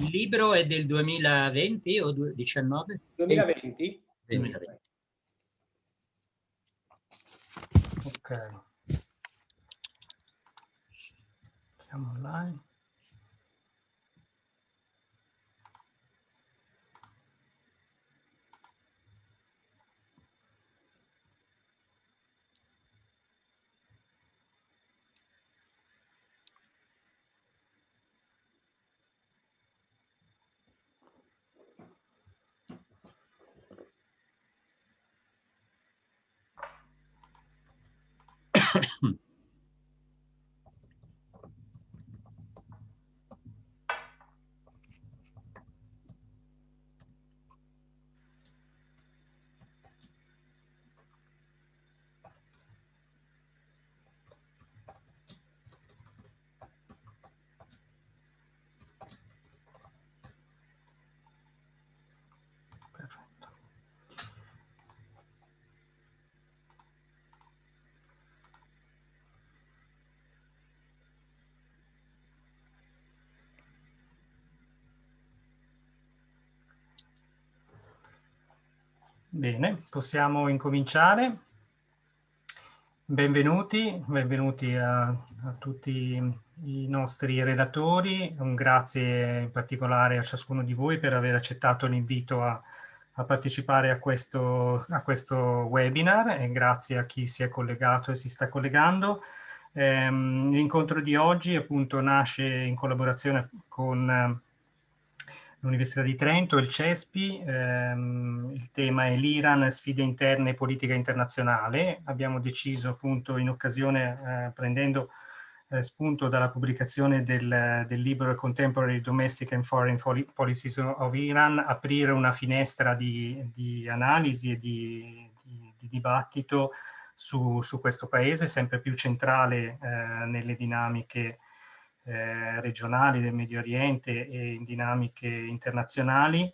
Il libro è del 2020 o 2019? 2020. 2020. Ok. Siamo online. about Bene, possiamo incominciare. Benvenuti, benvenuti a, a, tutti i nostri relatori. Un grazie in particolare a ciascuno di voi per aver accettato l'invito a, a, partecipare a questo, a questo, webinar e grazie a chi si è collegato e si sta collegando. Ehm, L'incontro di oggi appunto nasce in collaborazione con l'Università di Trento, il CESPI, ehm, il tema è l'Iran, sfide interne e politica internazionale. Abbiamo deciso appunto in occasione, eh, prendendo eh, spunto dalla pubblicazione del, del, libro Contemporary Domestic and Foreign Policies of Iran, aprire una finestra di, di analisi e di, di, di dibattito su, su, questo paese, sempre più centrale eh, nelle dinamiche eh, regionali del Medio Oriente e in dinamiche internazionali,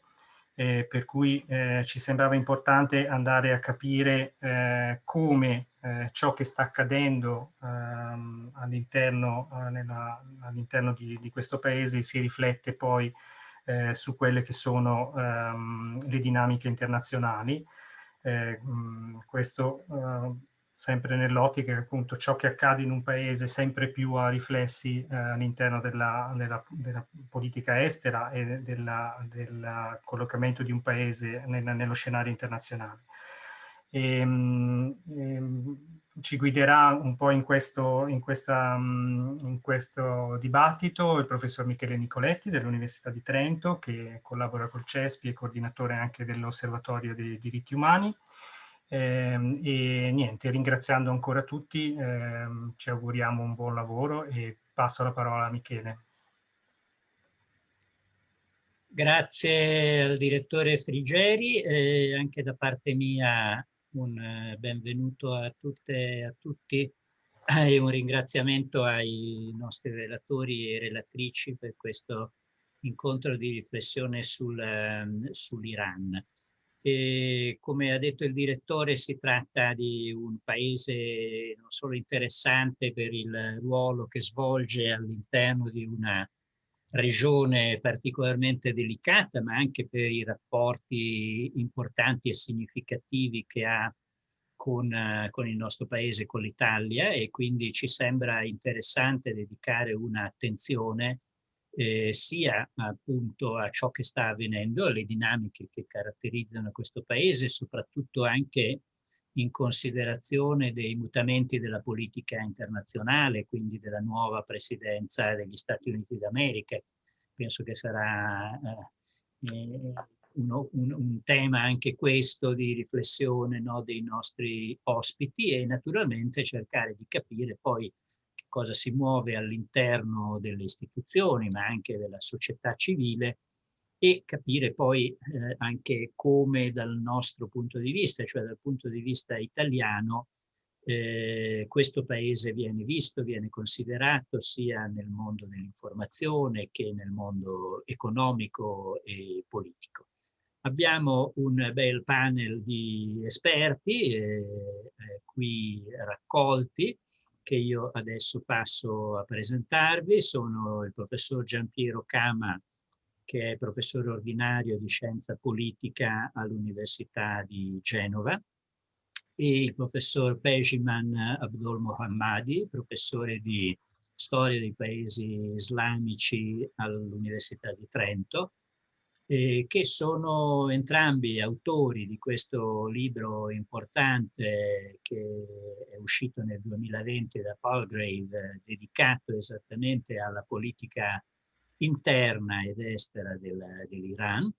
eh, per cui eh, ci sembrava importante andare a capire eh, come eh, ciò che sta accadendo ehm, all'interno all di, di, questo paese si riflette poi su quelle che sono ehm, le dinamiche internazionali. Mh, questo sempre nell'ottica che appunto ciò che accade in un paese sempre più ha riflessi eh, all'interno della, della, della, politica estera e della, del collocamento di un paese nel, nello scenario internazionale. E, ehm, e, ehm, ci guiderà un po' in questo, in, questa, in questo dibattito il professor Michele Nicoletti dell'Università di Trento che collabora col CESPI e coordinatore anche dell'Osservatorio dei diritti umani eh, e niente, ringraziando ancora tutti, eh, ci auguriamo un buon lavoro e passo la parola a Michele. Grazie al direttore Frigeri e anche da parte mia un eh, benvenuto a tutte e a tutti e un ringraziamento ai nostri relatori e relatrici per questo incontro di riflessione sul, ehm, sull'Iran. E come ha detto il direttore si tratta di un paese non solo interessante per il ruolo che svolge all'interno di una regione particolarmente delicata, ma anche per i rapporti importanti e significativi che ha con, con il nostro paese, con l'Italia e quindi ci sembra interessante dedicare un'attenzione eh, sia appunto a ciò che sta avvenendo, alle dinamiche che caratterizzano questo paese, soprattutto anche in considerazione dei mutamenti della politica internazionale, quindi della nuova presidenza degli Stati Uniti d'America. Penso che sarà eh, eh, uno, un, un, tema anche questo di riflessione no, dei nostri ospiti e naturalmente cercare di capire poi cosa si muove all'interno delle istituzioni, ma anche della società civile, e capire poi eh, anche come dal nostro punto di vista, cioè dal punto di vista italiano, eh, questo paese viene visto, viene considerato sia nel mondo dell'informazione che nel mondo economico e politico. Abbiamo un bel panel di esperti eh, eh qui raccolti che io adesso passo a presentarvi. Sono il professor Giampiero Cama che è professore ordinario di scienza politica all'Università di Genova, e il professor Pejiman Abdul Mohammadi, professore di storia dei paesi islamici all'Università di Trento, eh, che sono entrambi autori di questo libro importante che è uscito nel 2020 da Palgrave, dedicato esattamente alla politica interna ed estera del, dell'Iran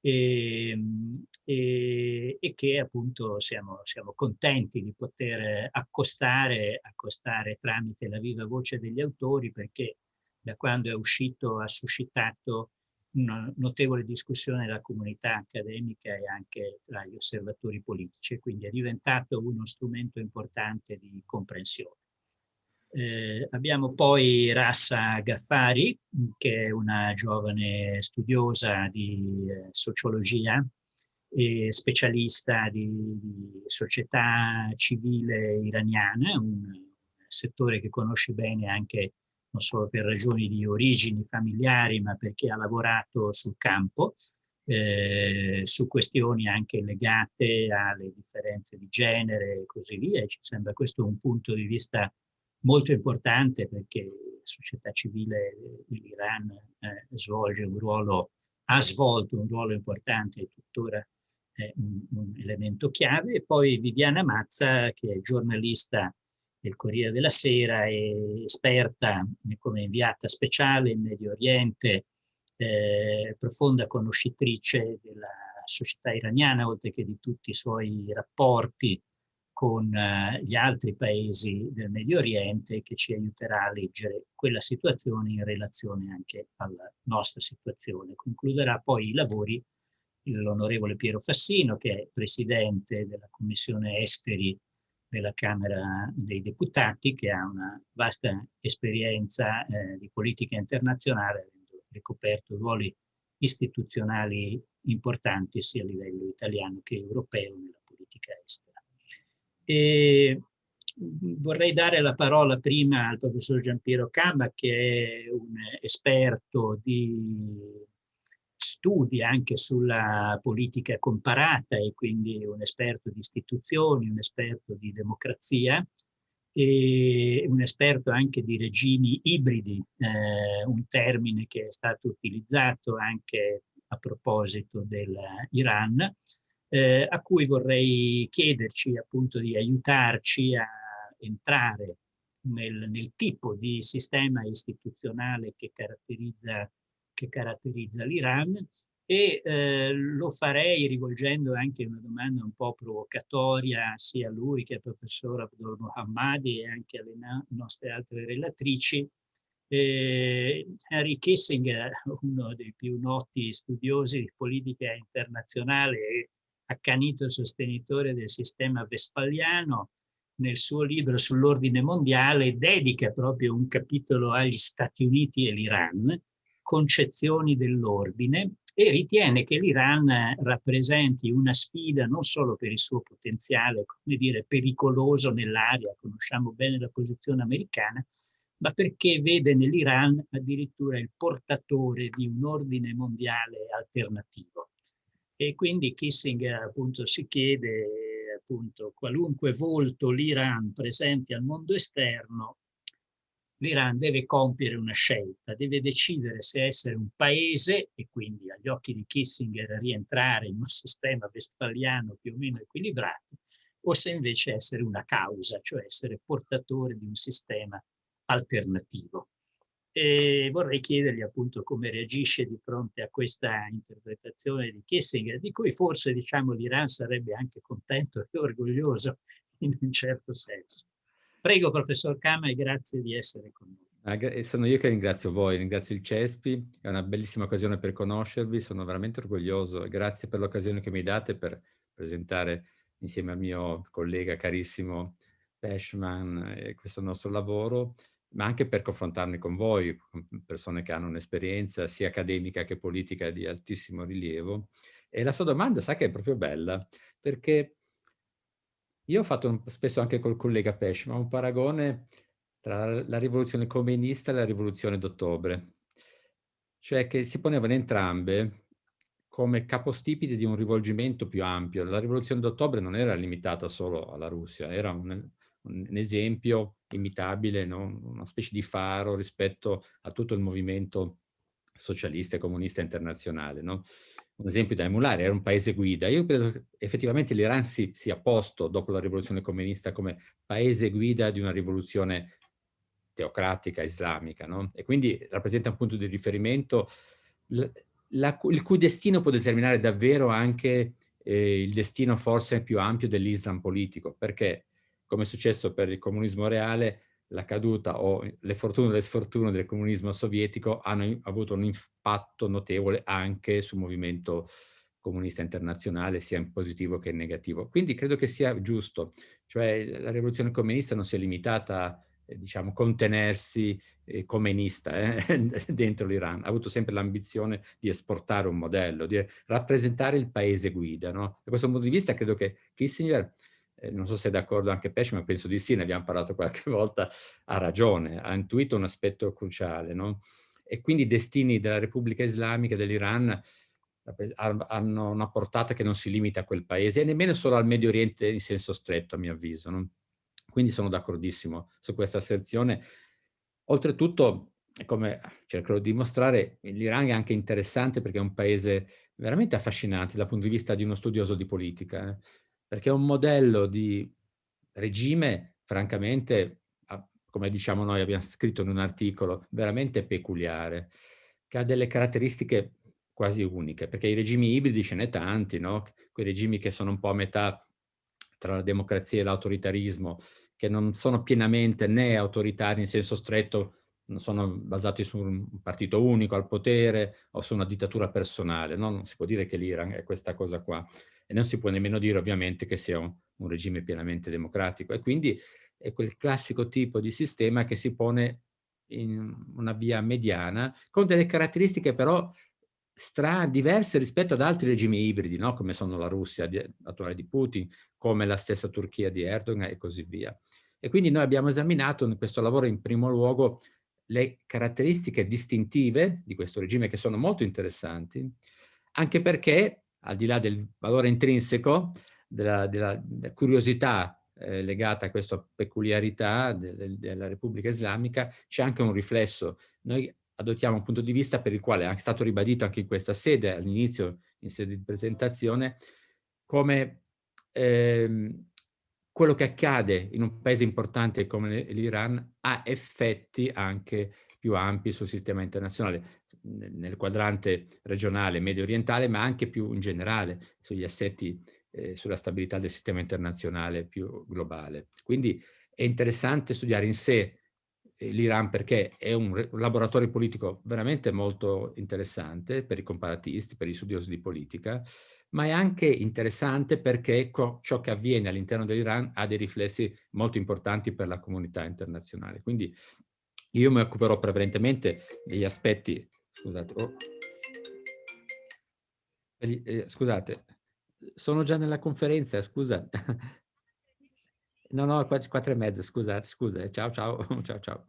e, ehm, e, e, che appunto siamo, siamo, contenti di poter accostare, accostare tramite la viva voce degli autori perché da quando è uscito ha suscitato una notevole discussione nella comunità accademica e anche tra gli osservatori politici, quindi è diventato uno strumento importante di comprensione. Eh, abbiamo poi Rassa Gaffari, che è una giovane studiosa di eh, sociologia e specialista di, di, società civile iraniana, un settore che conosce bene anche non solo per ragioni di origini familiari, ma perché ha lavorato sul campo, eh, su questioni anche legate alle differenze di genere e così via. E ci sembra questo un punto di vista molto importante perché la società civile dell'Iran eh, svolge un ruolo, ha svolto un ruolo importante e tuttora è un, un, elemento chiave. E poi Viviana Mazza, che è giornalista del Corriere della Sera e esperta come inviata speciale in Medio Oriente, eh, profonda conoscitrice della società iraniana, oltre che di tutti i suoi rapporti con eh, gli altri paesi del Medio Oriente che ci aiuterà a leggere quella situazione in relazione anche alla nostra situazione. Concluderà poi i lavori l'onorevole Piero Fassino che è presidente della Commissione Esteri della Camera dei Deputati che ha una vasta esperienza eh, di politica internazionale avendo ricoperto ruoli istituzionali importanti sia a livello italiano che europeo nella politica estera. E vorrei dare la parola prima al professor Giampiero Camba, che è un esperto di studi anche sulla politica comparata e quindi un esperto di istituzioni, un esperto di democrazia e un esperto anche di regimi ibridi, eh, un termine che è stato utilizzato anche a proposito dell'Iran eh, a cui vorrei chiederci appunto di aiutarci a entrare nel, nel tipo di sistema istituzionale che caratterizza, che caratterizza l'Iran e eh, lo farei rivolgendo anche una domanda un po' provocatoria sia a lui che al professor Abdul Mohammadi e anche alle nostre altre relatrici. Eh, Henry Kissinger, uno dei più noti studiosi di politica internazionale accanito sostenitore del sistema vespaliano, nel suo libro sull'ordine mondiale dedica proprio un capitolo agli Stati Uniti e l'Iran, concezioni dell'ordine, e ritiene che l'Iran rappresenti una sfida non solo per il suo potenziale, come dire, pericoloso nell'area, conosciamo bene la posizione americana, ma perché vede nell'Iran addirittura il portatore di un ordine mondiale alternativo. E quindi Kissinger appunto si chiede appunto qualunque volto l'Iran presenti al mondo esterno, l'Iran deve compiere una scelta, deve decidere se essere un paese e quindi agli occhi di Kissinger rientrare in un sistema vestfaliano più o meno equilibrato, o se invece essere una causa, cioè essere portatore di un sistema alternativo. E vorrei chiedergli appunto come reagisce di fronte a questa interpretazione di Kissinger, di cui forse diciamo l'Iran sarebbe anche contento e orgoglioso in un certo senso. Prego professor Kama e grazie di essere con noi. Ah, sono io che ringrazio voi, ringrazio il CESPI, è una bellissima occasione per conoscervi, sono veramente orgoglioso grazie per l'occasione che mi date per presentare insieme al mio collega carissimo Peshman eh, questo nostro lavoro ma anche per confrontarmi con voi, con persone che hanno un'esperienza sia accademica che politica di altissimo rilievo. E la sua domanda, sa che è proprio bella, perché io ho fatto un, spesso anche col collega Pesce, un paragone tra la rivoluzione comunista e la rivoluzione d'ottobre. cioè che si ponevano entrambe come capostipiti di un rivolgimento più ampio. La rivoluzione d'ottobre non era limitata solo alla Russia, era un, un esempio imitabile, no? una specie di faro rispetto a tutto il movimento socialista e comunista internazionale. No? Un esempio da emulare, era un paese guida. Io credo che effettivamente l'Iran si sia posto dopo la rivoluzione comunista come paese guida di una rivoluzione teocratica islamica, no? e quindi rappresenta un punto di riferimento la, il cui destino può determinare davvero anche eh, il destino forse più ampio dell'Islam politico, perché come è successo per il comunismo reale, la caduta o le fortune o le sfortune del comunismo sovietico hanno avuto un impatto notevole anche sul movimento comunista internazionale, sia in positivo che in negativo. Quindi credo che sia giusto, cioè la rivoluzione comunista non si è limitata a eh, diciamo, contenersi eh, comunista eh, dentro l'Iran, ha avuto sempre l'ambizione di esportare un modello, di rappresentare il paese guida. No? Da questo punto di vista credo che Kissinger, eh, non so se è d'accordo anche Pesce, ma penso di sì, ne abbiamo parlato qualche volta, ha ragione, ha intuito un aspetto cruciale. No? E quindi i destini della Repubblica Islamica dell'Iran hanno una portata che non si limita a quel paese e nemmeno solo al Medio Oriente in senso stretto, a mio avviso. No? Quindi sono d'accordissimo su questa asserzione. Oltretutto, come cercherò di dimostrare, l'Iran è anche interessante perché è un paese veramente affascinante dal punto di vista di uno studioso di politica, eh? Perché è un modello di regime, francamente, come diciamo noi, abbiamo scritto in un articolo, veramente peculiare, che ha delle caratteristiche quasi uniche, perché i regimi ibridi ce n'è tanti, no? quei regimi che sono un po' a metà tra la democrazia e l'autoritarismo, che non sono pienamente né autoritari in senso stretto, non sono basati su un partito unico al potere o su una dittatura personale, no? non si può dire che l'Iran è questa cosa qua e non si può nemmeno dire ovviamente che sia un, un regime pienamente democratico e quindi è quel classico tipo di sistema che si pone in una via mediana con delle caratteristiche però strane, diverse rispetto ad altri regimi ibridi, no? come sono la Russia di, attuale di Putin, come la stessa Turchia di Erdogan e così via. E quindi noi abbiamo esaminato in questo lavoro in primo luogo le caratteristiche distintive di questo regime che sono molto interessanti, anche perché al di là del valore intrinseco, della, della, curiosità eh, legata a questa peculiarità de, de, della Repubblica Islamica, c'è anche un riflesso. Noi adottiamo un punto di vista per il quale è stato ribadito anche in questa sede, all'inizio in sede di presentazione, come ehm, quello che accade in un paese importante come l'Iran ha effetti anche più ampi sul sistema internazionale, nel quadrante regionale medio orientale, ma anche più in generale sugli assetti, eh, sulla stabilità del sistema internazionale più globale. Quindi è interessante studiare in sé l'Iran perché è un, laboratorio politico veramente molto interessante per i comparatisti, per gli studiosi di politica, ma è anche interessante perché ciò che avviene all'interno dell'Iran ha dei riflessi molto importanti per la comunità internazionale. Quindi io mi occuperò prevalentemente degli aspetti, scusate, oh, eh, scusate, sono già nella conferenza, scusa, No, no, quattro e mezza, scusate, scusa, ciao, ciao, ciao, ciao.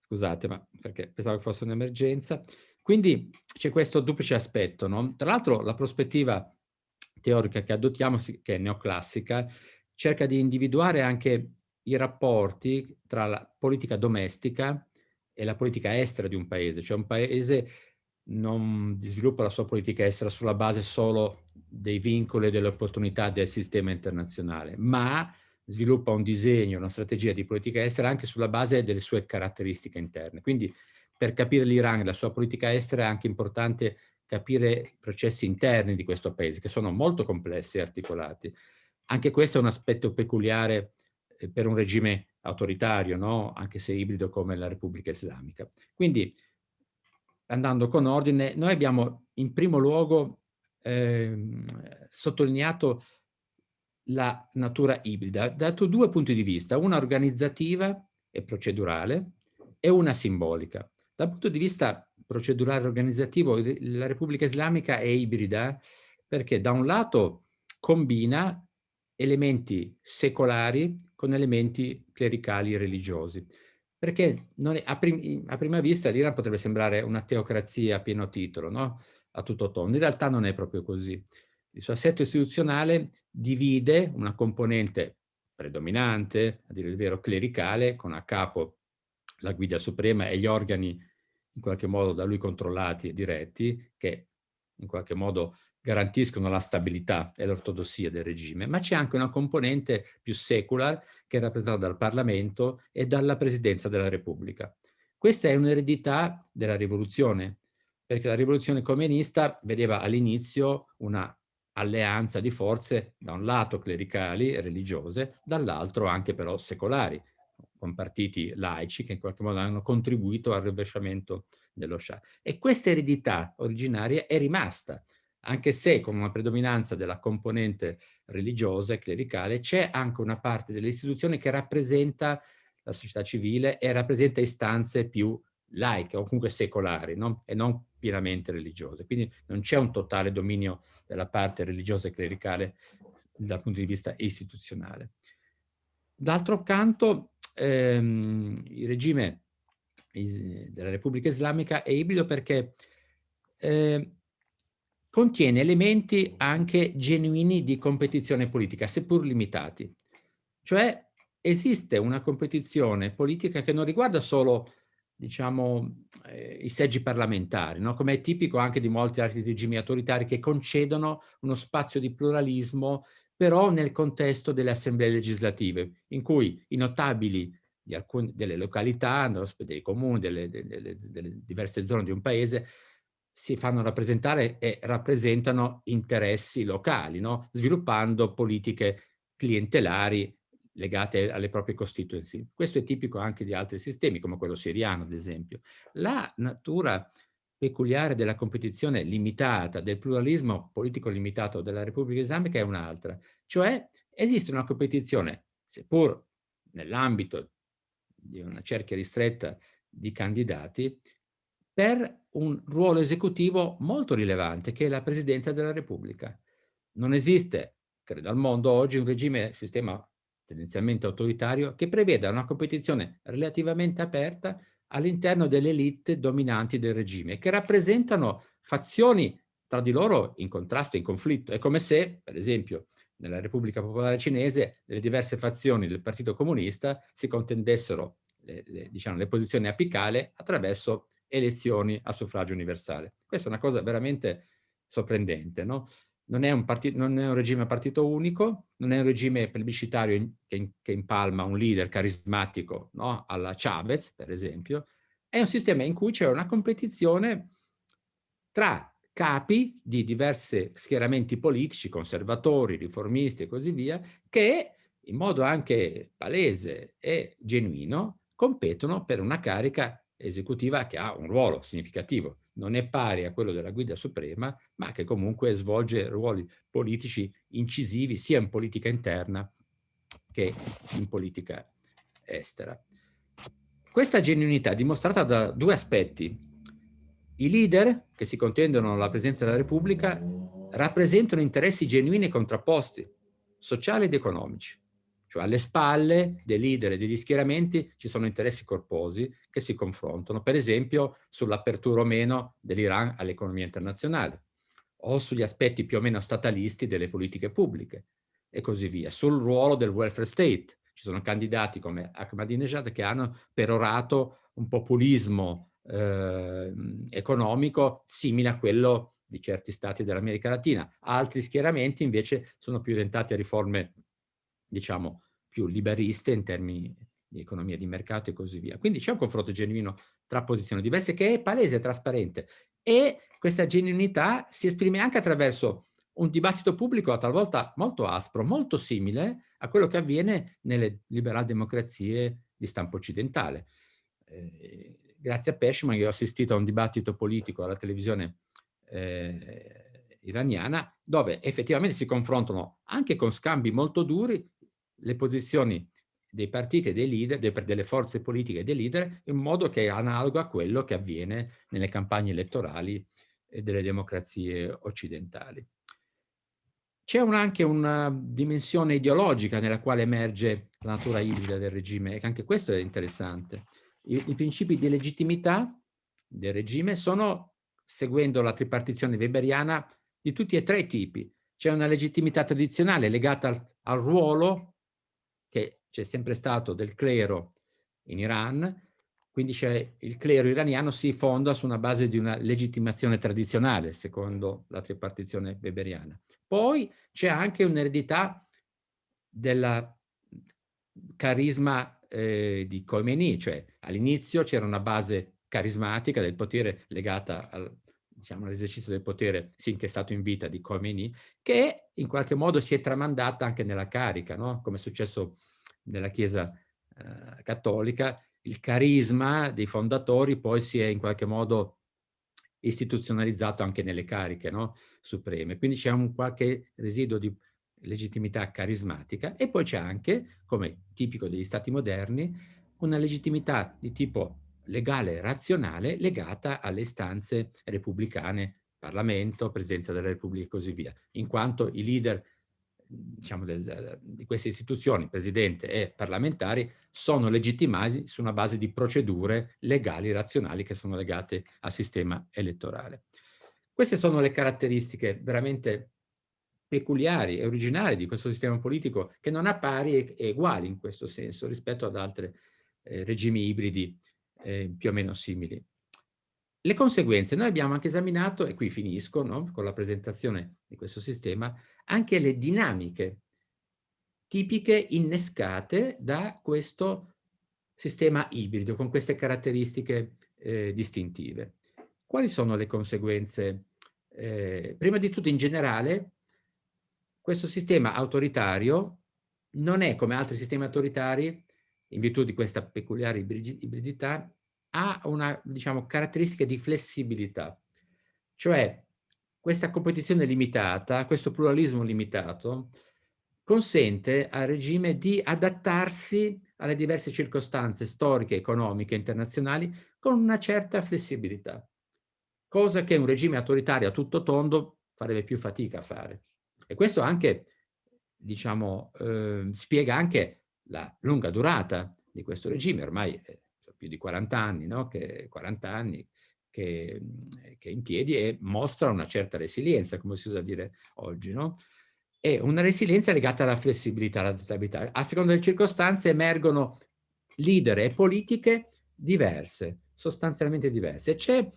Scusate, ma perché pensavo che fosse un'emergenza. Quindi c'è questo duplice aspetto, no? Tra l'altro la prospettiva teorica che adottiamo, che è neoclassica, cerca di individuare anche i rapporti tra la politica domestica e la politica estera di un paese. Cioè un paese non sviluppa la sua politica estera sulla base solo dei vincoli e delle opportunità del sistema internazionale, ma sviluppa un disegno, una strategia di politica estera anche sulla base delle sue caratteristiche interne. Quindi per capire l'Iran e la sua politica estera è anche importante capire i processi interni di questo paese, che sono molto complessi e articolati. Anche questo è un aspetto peculiare eh, per un regime autoritario, no? anche se ibrido come la Repubblica Islamica. Quindi, andando con ordine, noi abbiamo in primo luogo eh, sottolineato la natura ibrida, dato due punti di vista, una organizzativa e procedurale e una simbolica. Dal punto di vista procedurale e organizzativo, la Repubblica Islamica è ibrida perché da un lato combina elementi secolari con elementi clericali e religiosi. perché è, a, prim a, prima vista l'Iran potrebbe sembrare una teocrazia a pieno titolo, no? a tutto tondo. In realtà non è proprio così. Il suo assetto istituzionale divide una componente predominante, a dire il vero clericale, con a capo la guida suprema e gli organi in qualche modo da lui controllati e diretti, che in qualche modo garantiscono la stabilità e l'ortodossia del regime, ma c'è anche una componente più secular che è rappresentata dal Parlamento e dalla Presidenza della Repubblica. Questa è un'eredità della rivoluzione, perché la rivoluzione comunista vedeva all'inizio una alleanza di forze, da un lato clericali e religiose, dall'altro anche però secolari, con partiti laici che in qualche modo hanno contribuito al rovesciamento dello Shah. E questa eredità originaria è rimasta, anche se con una predominanza della componente religiosa e clericale c'è anche una parte delle istituzioni che rappresenta la società civile e rappresenta istanze più laiche o comunque secolari no? e non pienamente religiose. Quindi non c'è un totale dominio della parte religiosa e clericale dal punto di vista istituzionale. D'altro canto ehm, il regime della Repubblica Islamica è ibrido perché eh, contiene elementi anche genuini di competizione politica, seppur limitati. Cioè esiste una competizione politica che non riguarda solo diciamo, eh, i seggi parlamentari, no? come è tipico anche di molti altri regimi autoritari che concedono uno spazio di pluralismo però nel contesto delle assemblee legislative, in cui i notabili alcune, delle località, dei comuni, delle, delle, delle diverse zone di un paese, si fanno rappresentare e rappresentano interessi locali, no? sviluppando politiche clientelari legate alle proprie constituency. Questo è tipico anche di altri sistemi, come quello siriano, ad esempio. La natura peculiare della competizione limitata, del pluralismo politico limitato della Repubblica Islamica è un'altra, cioè esiste una competizione, seppur nell'ambito di una cerchia ristretta di candidati, per un ruolo esecutivo molto rilevante, che è la Presidenza della Repubblica. Non esiste, credo al mondo oggi, un regime, sistema tendenzialmente autoritario, che preveda una competizione relativamente aperta all'interno delle elite dominanti del regime, che rappresentano fazioni tra di loro in contrasto, in conflitto. È come se, per esempio, nella Repubblica Popolare Cinese, le diverse fazioni del Partito Comunista si contendessero le, le, diciamo, le posizioni apicali attraverso elezioni a suffragio universale. Questa è una cosa veramente sorprendente, no? non, è un non, è un regime a partito unico, non è un regime plebiscitario in, che, che, impalma un leader carismatico no? alla Chavez, per esempio, è un sistema in cui c'è una competizione tra capi di diversi schieramenti politici, conservatori, riformisti e così via, che in modo anche palese e genuino competono per una carica esecutiva che ha un ruolo significativo. Non è pari a quello della guida suprema, ma che comunque svolge ruoli politici incisivi sia in politica interna che in politica estera. Questa genuinità è dimostrata da due aspetti. I leader che si contendono la presenza della Repubblica rappresentano interessi genuini e contrapposti, sociali ed economici. Cioè alle spalle dei leader e degli schieramenti ci sono interessi corposi che si confrontano, per esempio sull'apertura o meno dell'Iran all'economia internazionale, o sugli aspetti più o meno statalisti delle politiche pubbliche, e così via, sul ruolo del welfare state. Ci sono candidati come Ahmadinejad che hanno perorato un populismo eh, economico simile a quello di certi stati dell'America Latina. Altri schieramenti invece sono più orientati a riforme diciamo, più liberiste in termini di economia di mercato e così via. Quindi c'è un confronto genuino tra posizioni diverse che è palese e trasparente e questa genuinità si esprime anche attraverso un dibattito pubblico talvolta molto aspro, molto simile a quello che avviene nelle liberal democrazie di stampo occidentale. Eh, grazie a Peshman io ho assistito a un dibattito politico alla televisione eh, iraniana dove effettivamente si confrontano anche con scambi molto duri le posizioni dei partiti e dei leader, delle forze politiche e dei leader, in modo che è analogo a quello che avviene nelle campagne elettorali delle democrazie occidentali. C'è un, anche una dimensione ideologica nella quale emerge la natura ibrida del regime, e anche questo è interessante. i, i principi di legittimità del regime sono, seguendo la tripartizione weberiana, di tutti e tre i tipi. C'è una legittimità tradizionale legata al, al ruolo c'è sempre stato del clero in Iran, quindi il clero iraniano si fonda su una base di una legittimazione tradizionale, secondo la tripartizione weberiana. Poi c'è anche un'eredità del carisma eh, di Khomeini, cioè all'inizio c'era una base carismatica del potere legata al, diciamo, all'esercizio del potere finché è stato in vita di Khomeini, che in qualche modo si è tramandata anche nella carica, no? come è successo nella Chiesa eh, cattolica, il carisma dei fondatori poi si è in qualche modo istituzionalizzato anche nelle cariche no? supreme. Quindi c'è un qualche residuo di legittimità carismatica e poi c'è anche, come tipico degli stati moderni, una legittimità di tipo legale razionale legata alle istanze repubblicane, Parlamento, Presidenza della Repubblica e così via, in quanto i leader diciamo, del, di queste istituzioni, presidente e parlamentari, sono legittimati su una base di procedure legali, razionali, che sono legate al sistema elettorale. Queste sono le caratteristiche veramente peculiari e originali di questo sistema politico che non ha pari e, uguali in questo senso rispetto ad altri eh, regimi ibridi eh, più o meno simili. Le conseguenze, noi abbiamo anche esaminato, e qui finisco no, con la presentazione di questo sistema, anche le dinamiche tipiche innescate da questo sistema ibrido, con queste caratteristiche eh, distintive. Quali sono le conseguenze? Eh, prima di tutto, in generale, questo sistema autoritario non è come altri sistemi autoritari, in virtù di questa peculiare ibridità, ha una diciamo, caratteristica di flessibilità. Cioè, questa competizione limitata, questo pluralismo limitato, consente al regime di adattarsi alle diverse circostanze storiche, economiche, internazionali con una certa flessibilità, cosa che un regime autoritario a tutto tondo farebbe più fatica a fare. E questo anche, diciamo, eh, spiega anche la lunga durata di questo regime, ormai è più di 40 anni, no? che, 40 anni che, che, è in piedi e mostra una certa resilienza, come si usa dire oggi. No? E una resilienza legata alla flessibilità, all'adattabilità. A seconda delle circostanze emergono leader e politiche diverse, sostanzialmente diverse. C'è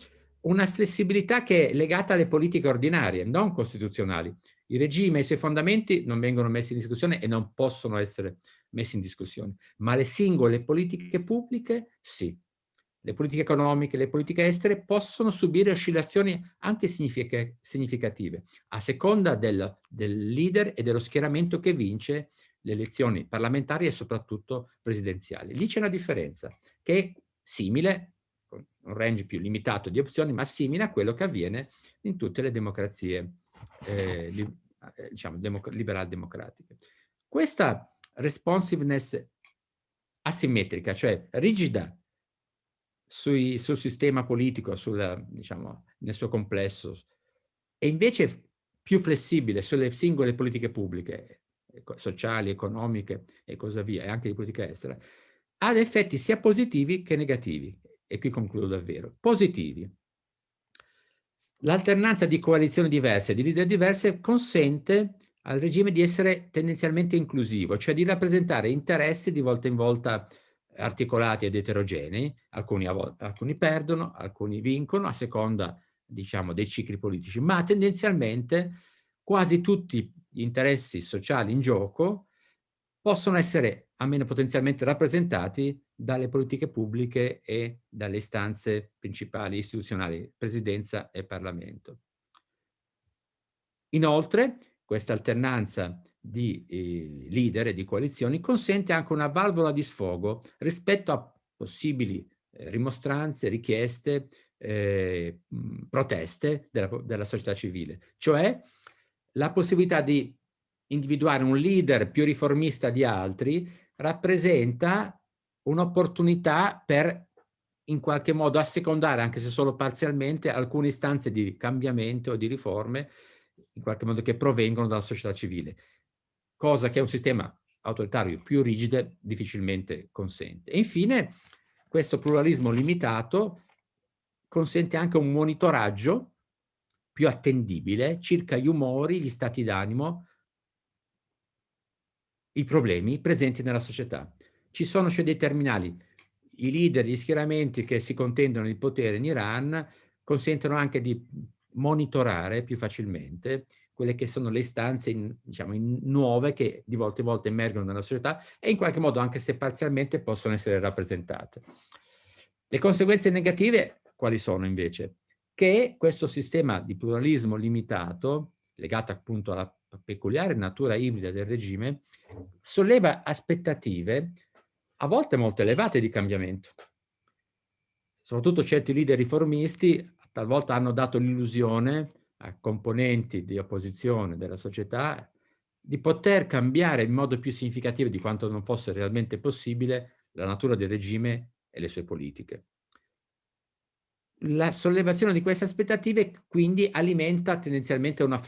una flessibilità che è legata alle politiche ordinarie, non costituzionali. Il regime e i suoi fondamenti non vengono messi in discussione e non possono essere messi in discussione, ma le singole politiche pubbliche sì. Le politiche economiche, le politiche estere possono subire oscillazioni anche significative, a seconda del, del leader e dello schieramento che vince le elezioni parlamentari e soprattutto presidenziali. Lì c'è una differenza che è simile, con un range più limitato di opzioni, ma simile a quello che avviene in tutte le democrazie eh, li, eh, diciamo, democ liberal-democratiche. Questa responsiveness asimmetrica, cioè rigida sui, sul sistema politico, sul, diciamo, nel suo complesso, e invece più flessibile sulle singole politiche pubbliche, sociali, economiche e così via, e anche di politica estera, ha effetti sia positivi che negativi. E qui concludo davvero. Positivi. L'alternanza di coalizioni diverse, di leader diverse, consente al regime di essere tendenzialmente inclusivo, cioè di rappresentare interessi di volta in volta articolati ed eterogenei, alcuni, alcuni perdono, alcuni vincono a seconda diciamo, dei cicli politici, ma tendenzialmente quasi tutti gli interessi sociali in gioco possono essere almeno potenzialmente rappresentati dalle politiche pubbliche e dalle istanze principali istituzionali, presidenza e Parlamento. Inoltre, questa alternanza di eh, leader e di coalizioni consente anche una valvola di sfogo rispetto a possibili eh, rimostranze, richieste, eh, proteste della, della società civile, cioè la possibilità di individuare un leader più riformista di altri rappresenta un'opportunità per in qualche modo assecondare, anche se solo parzialmente, alcune istanze di cambiamento o di riforme in qualche modo che provengono dalla società civile, cosa che un sistema autoritario più rigido difficilmente consente. E infine, questo pluralismo limitato consente anche un monitoraggio più attendibile circa gli umori, gli stati d'animo, i problemi presenti nella società. Ci sono cioè dei terminali. I leader, gli schieramenti che si contendono il potere in Iran consentono anche di monitorare più facilmente quelle che sono le istanze in, diciamo, in nuove che di volta in volta emergono nella società e in qualche modo, anche se parzialmente, possono essere rappresentate. Le conseguenze negative quali sono invece? Che questo sistema di pluralismo limitato, legato appunto alla peculiare natura ibrida del regime, solleva aspettative a volte molto elevate di cambiamento. Soprattutto certi leader riformisti talvolta hanno dato l'illusione a componenti di opposizione della società di poter cambiare in modo più significativo di quanto non fosse realmente possibile la natura del regime e le sue politiche. La sollevazione di queste aspettative quindi alimenta tendenzialmente una,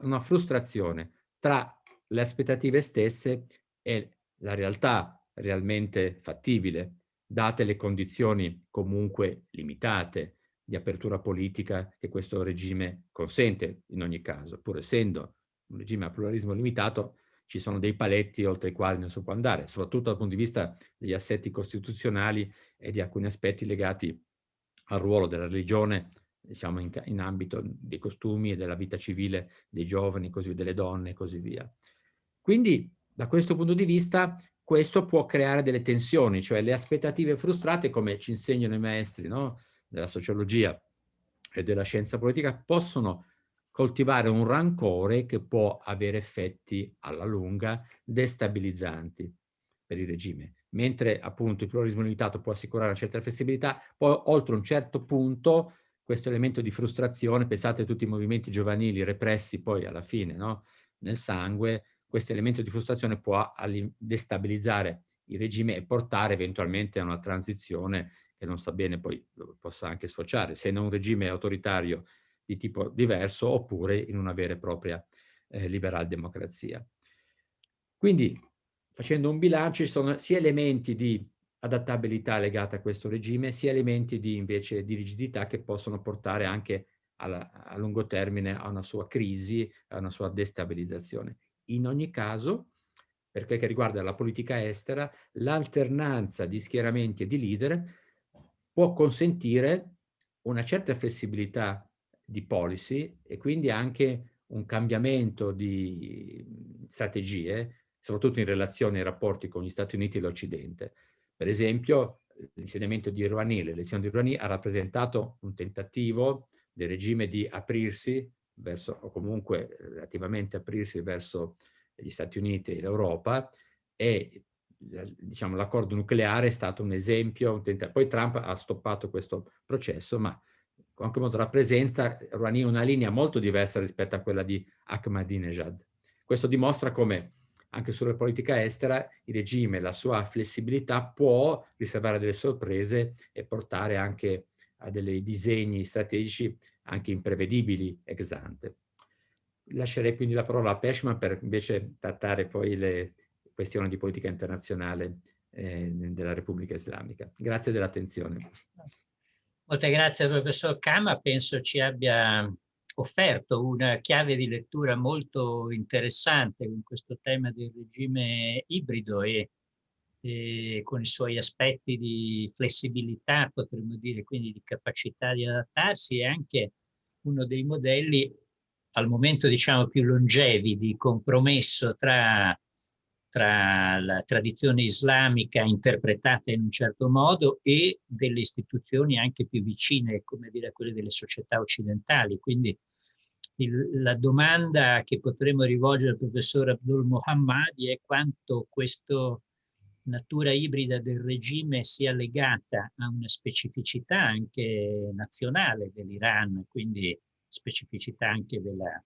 una frustrazione tra le aspettative stesse e la realtà realmente fattibile, date le condizioni comunque limitate di apertura politica che questo regime consente in ogni caso, pur essendo un regime a pluralismo limitato, ci sono dei paletti oltre i quali non si può andare, soprattutto dal punto di vista degli assetti costituzionali e di alcuni aspetti legati al ruolo della religione, diciamo, in, in ambito dei costumi e della vita civile dei giovani, così, delle donne e così via. Quindi, da questo punto di vista, questo può creare delle tensioni, cioè le aspettative frustrate, come ci insegnano i maestri, no? Della sociologia e della scienza politica possono coltivare un rancore che può avere effetti alla lunga destabilizzanti per il regime. Mentre appunto il pluralismo limitato può assicurare una certa flessibilità, poi oltre un certo punto questo elemento di frustrazione, pensate a tutti i movimenti giovanili repressi poi alla fine no? nel sangue, questo elemento di frustrazione può destabilizzare il regime e portare eventualmente a una transizione che non sta bene poi possa anche sfociare, se in un regime autoritario di tipo diverso oppure in una vera e propria eh, liberal democrazia. Quindi facendo un bilancio ci sono sia elementi di adattabilità legata a questo regime, sia elementi di invece di rigidità che possono portare anche alla, a lungo termine a una sua crisi, a una sua destabilizzazione. In ogni caso, per quel che riguarda la politica estera, l'alternanza di schieramenti e di leader può consentire una certa flessibilità di policy e quindi anche un cambiamento di strategie, soprattutto in relazione ai rapporti con gli Stati Uniti e l'Occidente. Per esempio, l'insediamento di Rouhani, l'elezione di Rouhani ha rappresentato un tentativo del regime di aprirsi verso, o comunque relativamente aprirsi verso gli Stati Uniti e l'Europa e diciamo, l'accordo nucleare è stato un esempio, un poi Trump ha stoppato questo processo, ma in qualche modo rappresenta Rouhani una linea molto diversa rispetto a quella di Ahmadinejad. Questo dimostra come anche sulla politica estera il regime, la sua flessibilità può riservare delle sorprese e portare anche a dei disegni strategici anche imprevedibili ex ante. Lascerei quindi la parola a Peshman per invece trattare poi le, questione di politica internazionale eh, della Repubblica Islamica. Grazie dell'attenzione. Molte grazie professor Kama, penso ci abbia offerto una chiave di lettura molto interessante con questo tema del regime ibrido e, e, con i suoi aspetti di flessibilità, potremmo dire, quindi di capacità di adattarsi e anche uno dei modelli al momento diciamo più longevi di compromesso tra tra la tradizione islamica interpretata in un certo modo e delle istituzioni anche più vicine, come dire, a quelle delle società occidentali. Quindi il, la domanda che potremmo rivolgere al professor Abdul Mohammadi è quanto questa natura ibrida del regime sia legata a una specificità anche nazionale dell'Iran, quindi specificità anche della,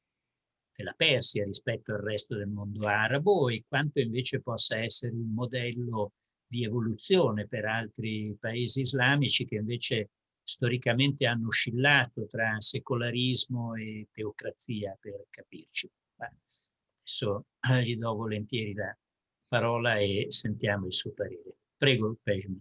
della Persia rispetto al resto del mondo arabo e quanto invece possa essere un modello di evoluzione per altri paesi islamici che invece storicamente hanno oscillato tra secolarismo e teocrazia, per capirci. Adesso eh, gli do volentieri la parola e sentiamo il suo parere. Prego, Pejmi.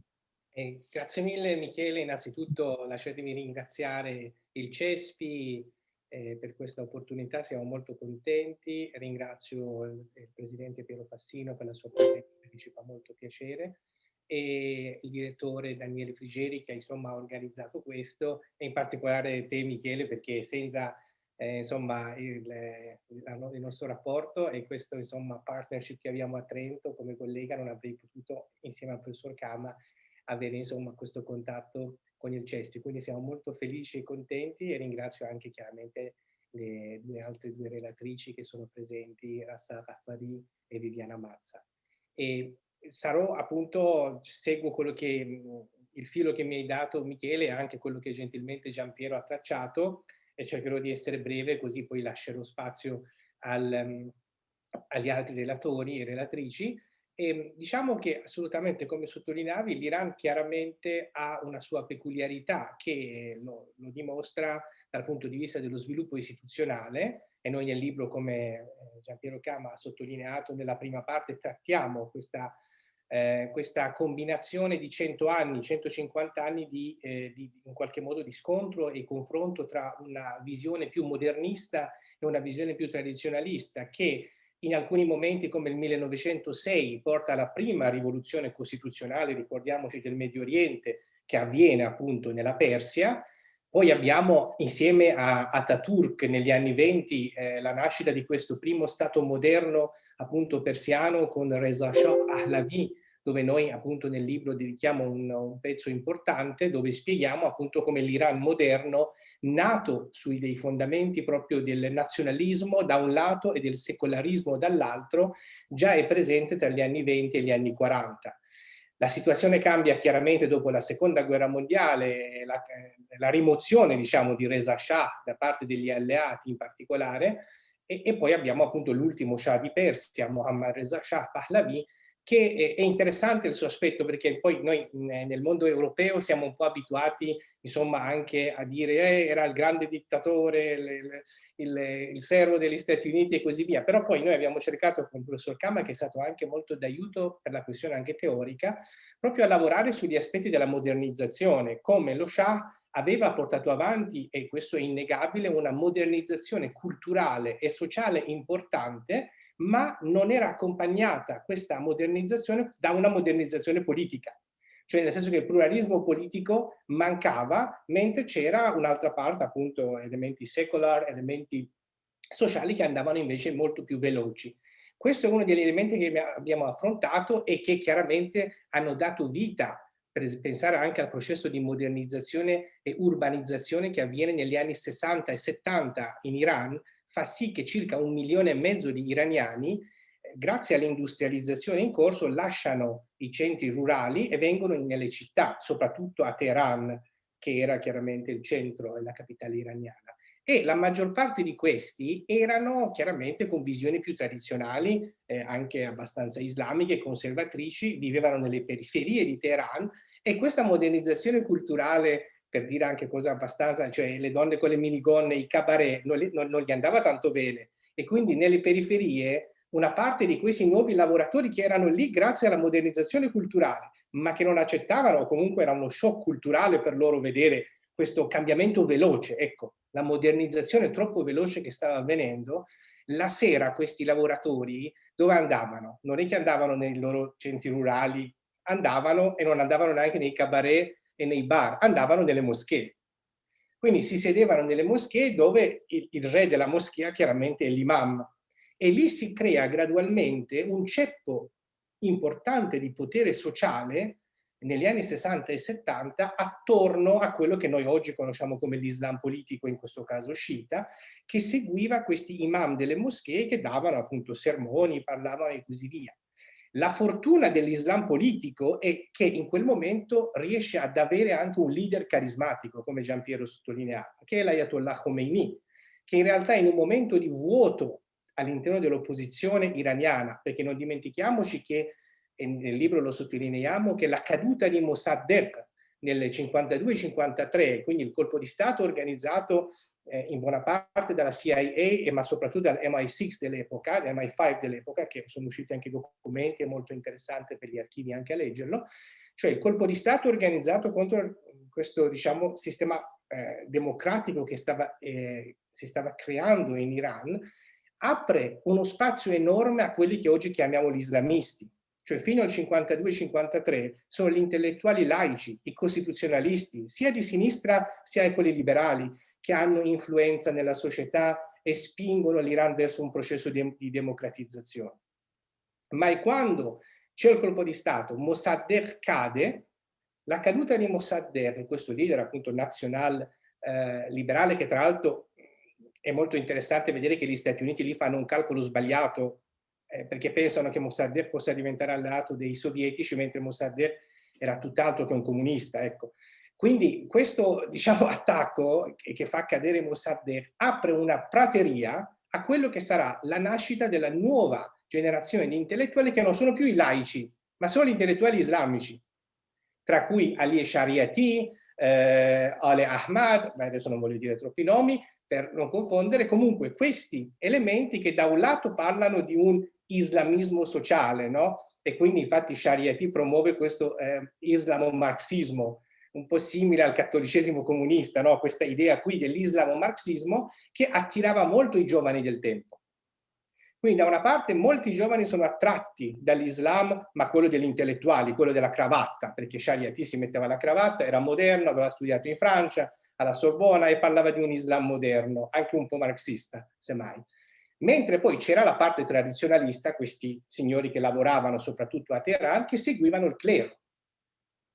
Eh, grazie mille Michele, innanzitutto lasciatemi ringraziare il CESPI eh, per questa opportunità, siamo molto contenti, ringrazio il, il Presidente Piero Passino per la sua presenza che ci fa molto piacere e il direttore Daniele Frigeri che insomma ha organizzato questo e in particolare te Michele perché senza eh, insomma il, il, nostro rapporto e questo insomma partnership che abbiamo a Trento come collega non avrei potuto insieme al professor Kama avere insomma questo contatto con il CESPI. Quindi siamo molto felici e contenti e ringrazio anche chiaramente le due altre due relatrici che sono presenti, Rassa Raffari e Viviana Mazza. E sarò appunto, seguo quello che il filo che mi hai dato Michele e anche quello che gentilmente Giampiero ha tracciato e cercherò di essere breve così poi lascerò spazio al, agli altri relatori e relatrici e ehm, diciamo che assolutamente, come sottolineavi, l'Iran chiaramente ha una sua peculiarità che lo, lo, dimostra dal punto di vista dello sviluppo istituzionale e noi nel libro, come eh, Giampiero Cama ha sottolineato nella prima parte, trattiamo questa, eh, questa combinazione di 100 anni, 150 anni di, eh, di, in qualche modo di scontro e confronto tra una visione più modernista e una visione più tradizionalista che in alcuni momenti come il 1906 porta alla prima rivoluzione costituzionale, ricordiamoci del Medio Oriente, che avviene appunto nella Persia, poi abbiamo insieme a Ataturk negli anni 20 eh, la nascita di questo primo Stato moderno appunto persiano con Reza Shah Pahlavi dove noi appunto nel libro dedichiamo un, un pezzo importante dove spieghiamo appunto come l'Iran moderno nato sui dei fondamenti proprio del nazionalismo da un lato e del secolarismo dall'altro già è presente tra gli anni 20 e gli anni 40. La situazione cambia chiaramente dopo la seconda guerra mondiale, la, la rimozione diciamo di Reza Shah da parte degli alleati in particolare e, e poi abbiamo appunto l'ultimo Shah di Persia, Mohammad Reza Shah Pahlavi, che è interessante il suo aspetto perché poi noi nel mondo europeo siamo un po' abituati insomma anche a dire eh, era il grande dittatore, il, il, il, servo degli Stati Uniti e così via, però poi noi abbiamo cercato con il professor Kama che è stato anche molto d'aiuto per la questione anche teorica, proprio a lavorare sugli aspetti della modernizzazione, come lo Shah aveva portato avanti, e questo è innegabile, una modernizzazione culturale e sociale importante ma non era accompagnata questa modernizzazione da una modernizzazione politica. Cioè nel senso che il pluralismo politico mancava, mentre c'era un'altra parte, appunto, elementi secular, elementi sociali che andavano invece molto più veloci. Questo è uno degli elementi che abbiamo affrontato e che chiaramente hanno dato vita per pensare anche al processo di modernizzazione e urbanizzazione che avviene negli anni 60 e 70 in Iran, fa sì che circa un milione e mezzo di iraniani, eh, grazie all'industrializzazione in corso, lasciano i centri rurali e vengono nelle città, soprattutto a Teheran, che era chiaramente il centro e la capitale iraniana. E la maggior parte di questi erano chiaramente con visioni più tradizionali, eh, anche abbastanza islamiche, conservatrici, vivevano nelle periferie di Teheran e questa modernizzazione culturale per dire anche cosa abbastanza, cioè le donne con le minigonne, i cabaret, non, non, non gli andava tanto bene. E quindi nelle periferie una parte di questi nuovi lavoratori che erano lì grazie alla modernizzazione culturale, ma che non accettavano comunque era uno shock culturale per loro vedere questo cambiamento veloce, ecco, la modernizzazione troppo veloce che stava avvenendo, la sera questi lavoratori dove andavano? Non è che andavano nei loro centri rurali, andavano e non andavano neanche nei cabaret e nei bar, andavano nelle moschee. Quindi si sedevano nelle moschee dove il, il re della moschea chiaramente è l'imam e lì si crea gradualmente un ceppo importante di potere sociale negli anni 60 e 70 attorno a quello che noi oggi conosciamo come l'Islam politico, in questo caso sciita, che seguiva questi imam delle moschee che davano appunto sermoni, parlavano e così via. La fortuna dell'Islam politico è che in quel momento riesce ad avere anche un leader carismatico, come Giampiero sottolineava, che è l'Ayatollah Khomeini, che in realtà in un momento di vuoto all'interno dell'opposizione iraniana, perché non dimentichiamoci che, e nel libro lo sottolineiamo, che la caduta di Mossadegh nel 52-53, quindi il colpo di Stato organizzato eh, in buona parte dalla CIA, ma soprattutto dal MI6 dell'epoca, MI5 dell'epoca, che sono usciti anche documenti, è molto interessante per gli archivi anche a leggerlo, cioè il colpo di Stato organizzato contro questo diciamo, sistema eh, democratico che stava, eh, si stava creando in Iran, apre uno spazio enorme a quelli che oggi chiamiamo gli islamisti. Cioè fino al 52-53 sono gli intellettuali laici, i costituzionalisti, sia di sinistra sia quelli liberali, che hanno influenza nella società e spingono l'Iran verso un processo di, di democratizzazione. Ma è quando c'è il colpo di Stato, Mossadegh cade, la caduta di Mossadegh, questo leader appunto nazional eh, liberale che tra l'altro è molto interessante vedere che gli Stati Uniti lì fanno un calcolo sbagliato eh, perché pensano che Mossadegh possa diventare alleato dei sovietici mentre Mossadegh era tutt'altro che un comunista. Ecco. Quindi questo diciamo, attacco che fa cadere Mossadegh apre una prateria a quello che sarà la nascita della nuova generazione di intellettuali che non sono più i laici, ma sono gli intellettuali islamici, tra cui Ali Shariati, eh, Ale Ahmad, adesso non voglio dire troppi nomi, per non confondere, comunque questi elementi che da un lato parlano di un islamismo sociale, no? E quindi infatti Shariati promuove questo eh, islamo-marxismo, un po' simile al cattolicesimo comunista, no? questa idea qui dell'islamo-marxismo che attirava molto i giovani del tempo. Quindi da una parte molti giovani sono attratti dall'Islam, ma quello degli intellettuali, quello della cravatta, perché Shariati si metteva la cravatta, era moderno, aveva studiato in Francia, alla Sorbona e parlava di un Islam moderno, anche un po' marxista, semmai. Mentre poi c'era la parte tradizionalista, questi signori che lavoravano soprattutto a Teheran, che seguivano il clero,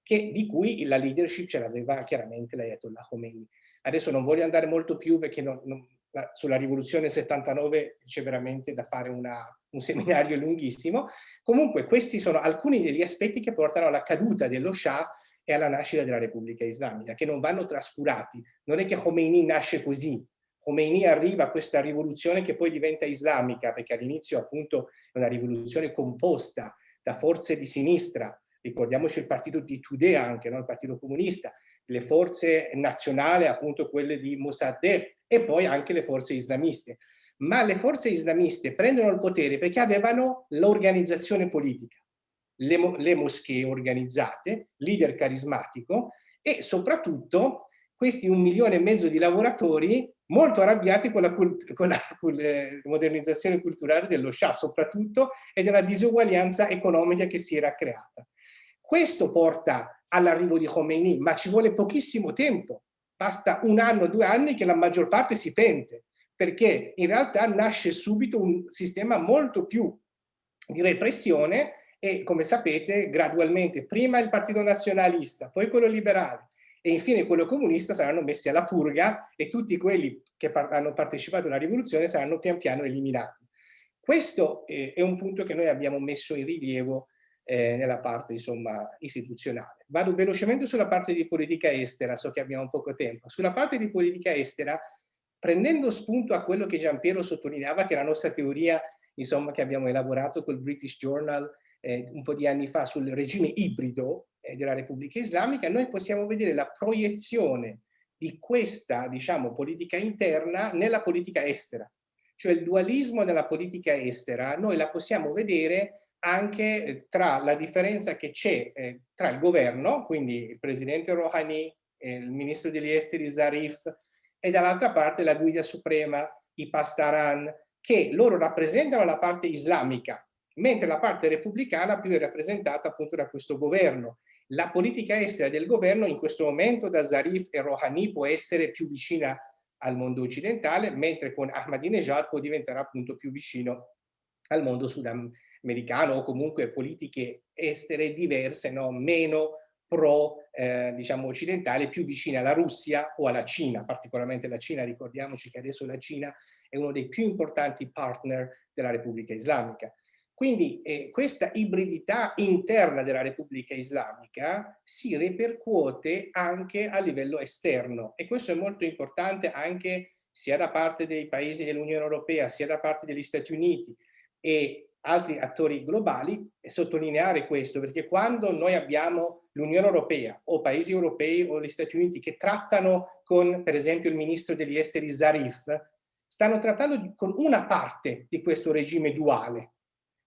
che, di cui la leadership ce l'aveva chiaramente l'Ayatollah Khomeini. Adesso non voglio andare molto più perché non, non, la, sulla rivoluzione 79 c'è veramente da fare una, un seminario lunghissimo. Comunque questi sono alcuni degli aspetti che portano alla caduta dello Shah e alla nascita della Repubblica Islamica, che non vanno trascurati. Non è che Khomeini nasce così. Khomeini arriva a questa rivoluzione che poi diventa islamica, perché all'inizio appunto è una rivoluzione composta da forze di sinistra, ricordiamoci il partito di Tudeh anche, no? il partito comunista, le forze nazionali, appunto quelle di Mossadegh e poi anche le forze islamiste. Ma le forze islamiste prendono il potere perché avevano l'organizzazione politica, le, le moschee organizzate, leader carismatico e soprattutto questi un milione e mezzo di lavoratori molto arrabbiati con la, con la, con la modernizzazione culturale dello Shah soprattutto e della disuguaglianza economica che si era creata. Questo porta all'arrivo di Khomeini, ma ci vuole pochissimo tempo. Basta un anno, due anni che la maggior parte si pente, perché in realtà nasce subito un sistema molto più di repressione e, come sapete, gradualmente prima il partito nazionalista, poi quello liberale e infine quello comunista saranno messi alla purga e tutti quelli che hanno partecipato alla rivoluzione saranno pian piano eliminati. Questo è un punto che noi abbiamo messo in rilievo eh, nella parte insomma, istituzionale. Vado velocemente sulla parte di politica estera, so che abbiamo poco tempo. Sulla parte di politica estera, prendendo spunto a quello che Giampiero sottolineava, che è la nostra teoria insomma, che abbiamo elaborato col British Journal eh, un po' di anni fa sul regime ibrido eh, della Repubblica Islamica, noi possiamo vedere la proiezione di questa diciamo, politica interna nella politica estera. Cioè il dualismo della politica estera noi la possiamo vedere anche eh, tra la differenza che c'è eh, tra il governo, quindi il presidente Rouhani, eh, il ministro degli esteri Zarif e dall'altra parte la guida suprema, i Pastaran, che loro rappresentano la parte islamica, mentre la parte repubblicana più è rappresentata appunto da questo governo. La politica estera del governo in questo momento da Zarif e Rouhani può essere più vicina al mondo occidentale, mentre con Ahmadinejad può diventare appunto più vicino al mondo sudam americano o comunque politiche estere diverse, no? meno pro, eh, diciamo, occidentale, più vicine alla Russia o alla Cina, particolarmente la Cina, ricordiamoci che adesso la Cina è uno dei più importanti partner della Repubblica Islamica. Quindi eh, questa ibridità interna della Repubblica Islamica si ripercuote anche a livello esterno e questo è molto importante anche sia da parte dei paesi dell'Unione Europea sia da parte degli Stati Uniti e altri attori globali e sottolineare questo perché quando noi abbiamo l'Unione Europea o paesi europei o gli Stati Uniti che trattano con per esempio il ministro degli esteri Zarif stanno trattando con una parte di questo regime duale.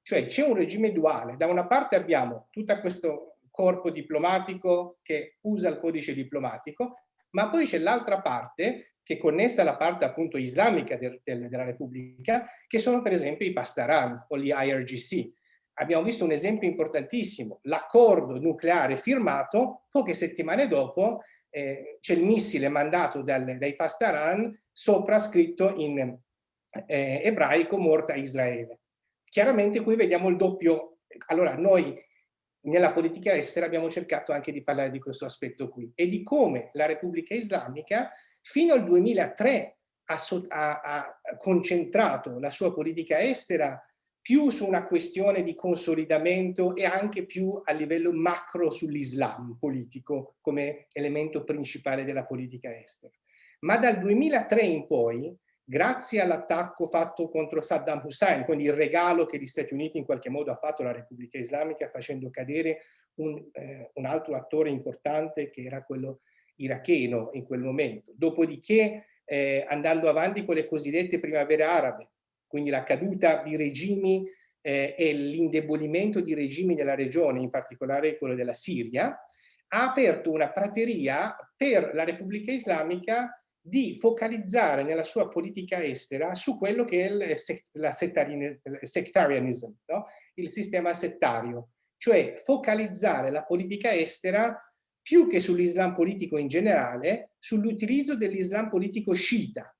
Cioè c'è un regime duale. Da una parte abbiamo tutto questo corpo diplomatico che usa il codice diplomatico, ma poi c'è l'altra parte che è connessa alla parte appunto islamica del, del, della Repubblica, che sono per esempio i Pastaran o gli IRGC. Abbiamo visto un esempio importantissimo, l'accordo nucleare firmato, poche settimane dopo eh, c'è il missile mandato dal, dai Pastaran sopra scritto in eh, ebraico morta Israele. Chiaramente qui vediamo il doppio, allora noi nella politica estera abbiamo cercato anche di parlare di questo aspetto qui e di come la Repubblica Islamica fino al 2003 ha, ha, ha concentrato la sua politica estera più su una questione di consolidamento e anche più a livello macro sull'Islam politico come elemento principale della politica estera. Ma dal 2003 in poi grazie all'attacco fatto contro Saddam Hussein, quindi il regalo che gli Stati Uniti in qualche modo ha fatto alla Repubblica Islamica facendo cadere un, eh, un altro attore importante che era quello iracheno in quel momento. Dopodiché eh, andando avanti con le cosiddette primavere arabe, quindi la caduta di regimi eh, e l'indebolimento di regimi nella regione, in particolare quello della Siria, ha aperto una prateria per la Repubblica Islamica di focalizzare nella sua politica estera su quello che è il la sectarianism, no? il sistema settario, cioè focalizzare la politica estera più che sull'Islam politico in generale, sull'utilizzo dell'Islam politico sciita,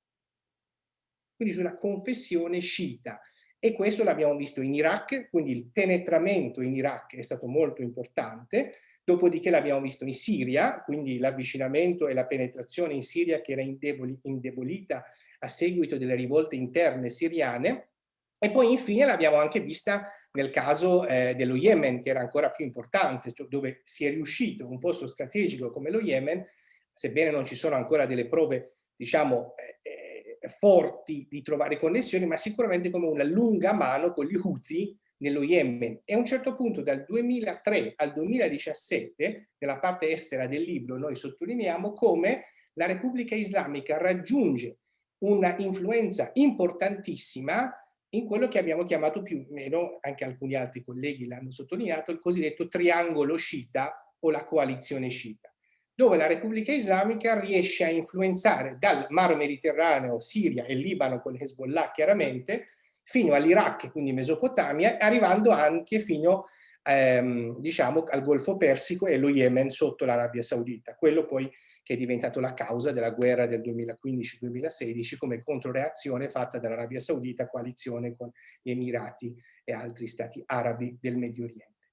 quindi su una confessione sciita. E questo l'abbiamo visto in Iraq, quindi il penetramento in Iraq è stato molto importante, Dopodiché l'abbiamo visto in Siria, quindi l'avvicinamento e la penetrazione in Siria che era indeboli, indebolita a seguito delle rivolte interne siriane. E poi infine l'abbiamo anche vista nel caso eh, dello Yemen, che era ancora più importante, cioè dove si è riuscito un posto strategico come lo Yemen, sebbene non ci sono ancora delle prove, diciamo, eh, eh forti di trovare connessioni, ma sicuramente come una lunga mano con gli Houthi nello Yemen. E a un certo punto dal 2003 al 2017 nella parte estera del libro noi sottolineiamo come la Repubblica Islamica raggiunge una influenza importantissima in quello che abbiamo chiamato più o meno, anche alcuni altri colleghi l'hanno sottolineato, il cosiddetto triangolo sciita o la coalizione sciita, dove la Repubblica Islamica riesce a influenzare dal Mar Mediterraneo, Siria e Libano con Hezbollah chiaramente, fino all'Iraq, quindi Mesopotamia, arrivando anche fino ehm, diciamo, al Golfo Persico e lo Yemen sotto l'Arabia Saudita, quello poi che è diventato la causa della guerra del 2015-2016 come controreazione fatta dall'Arabia Saudita, coalizione con gli Emirati e altri stati arabi del Medio Oriente.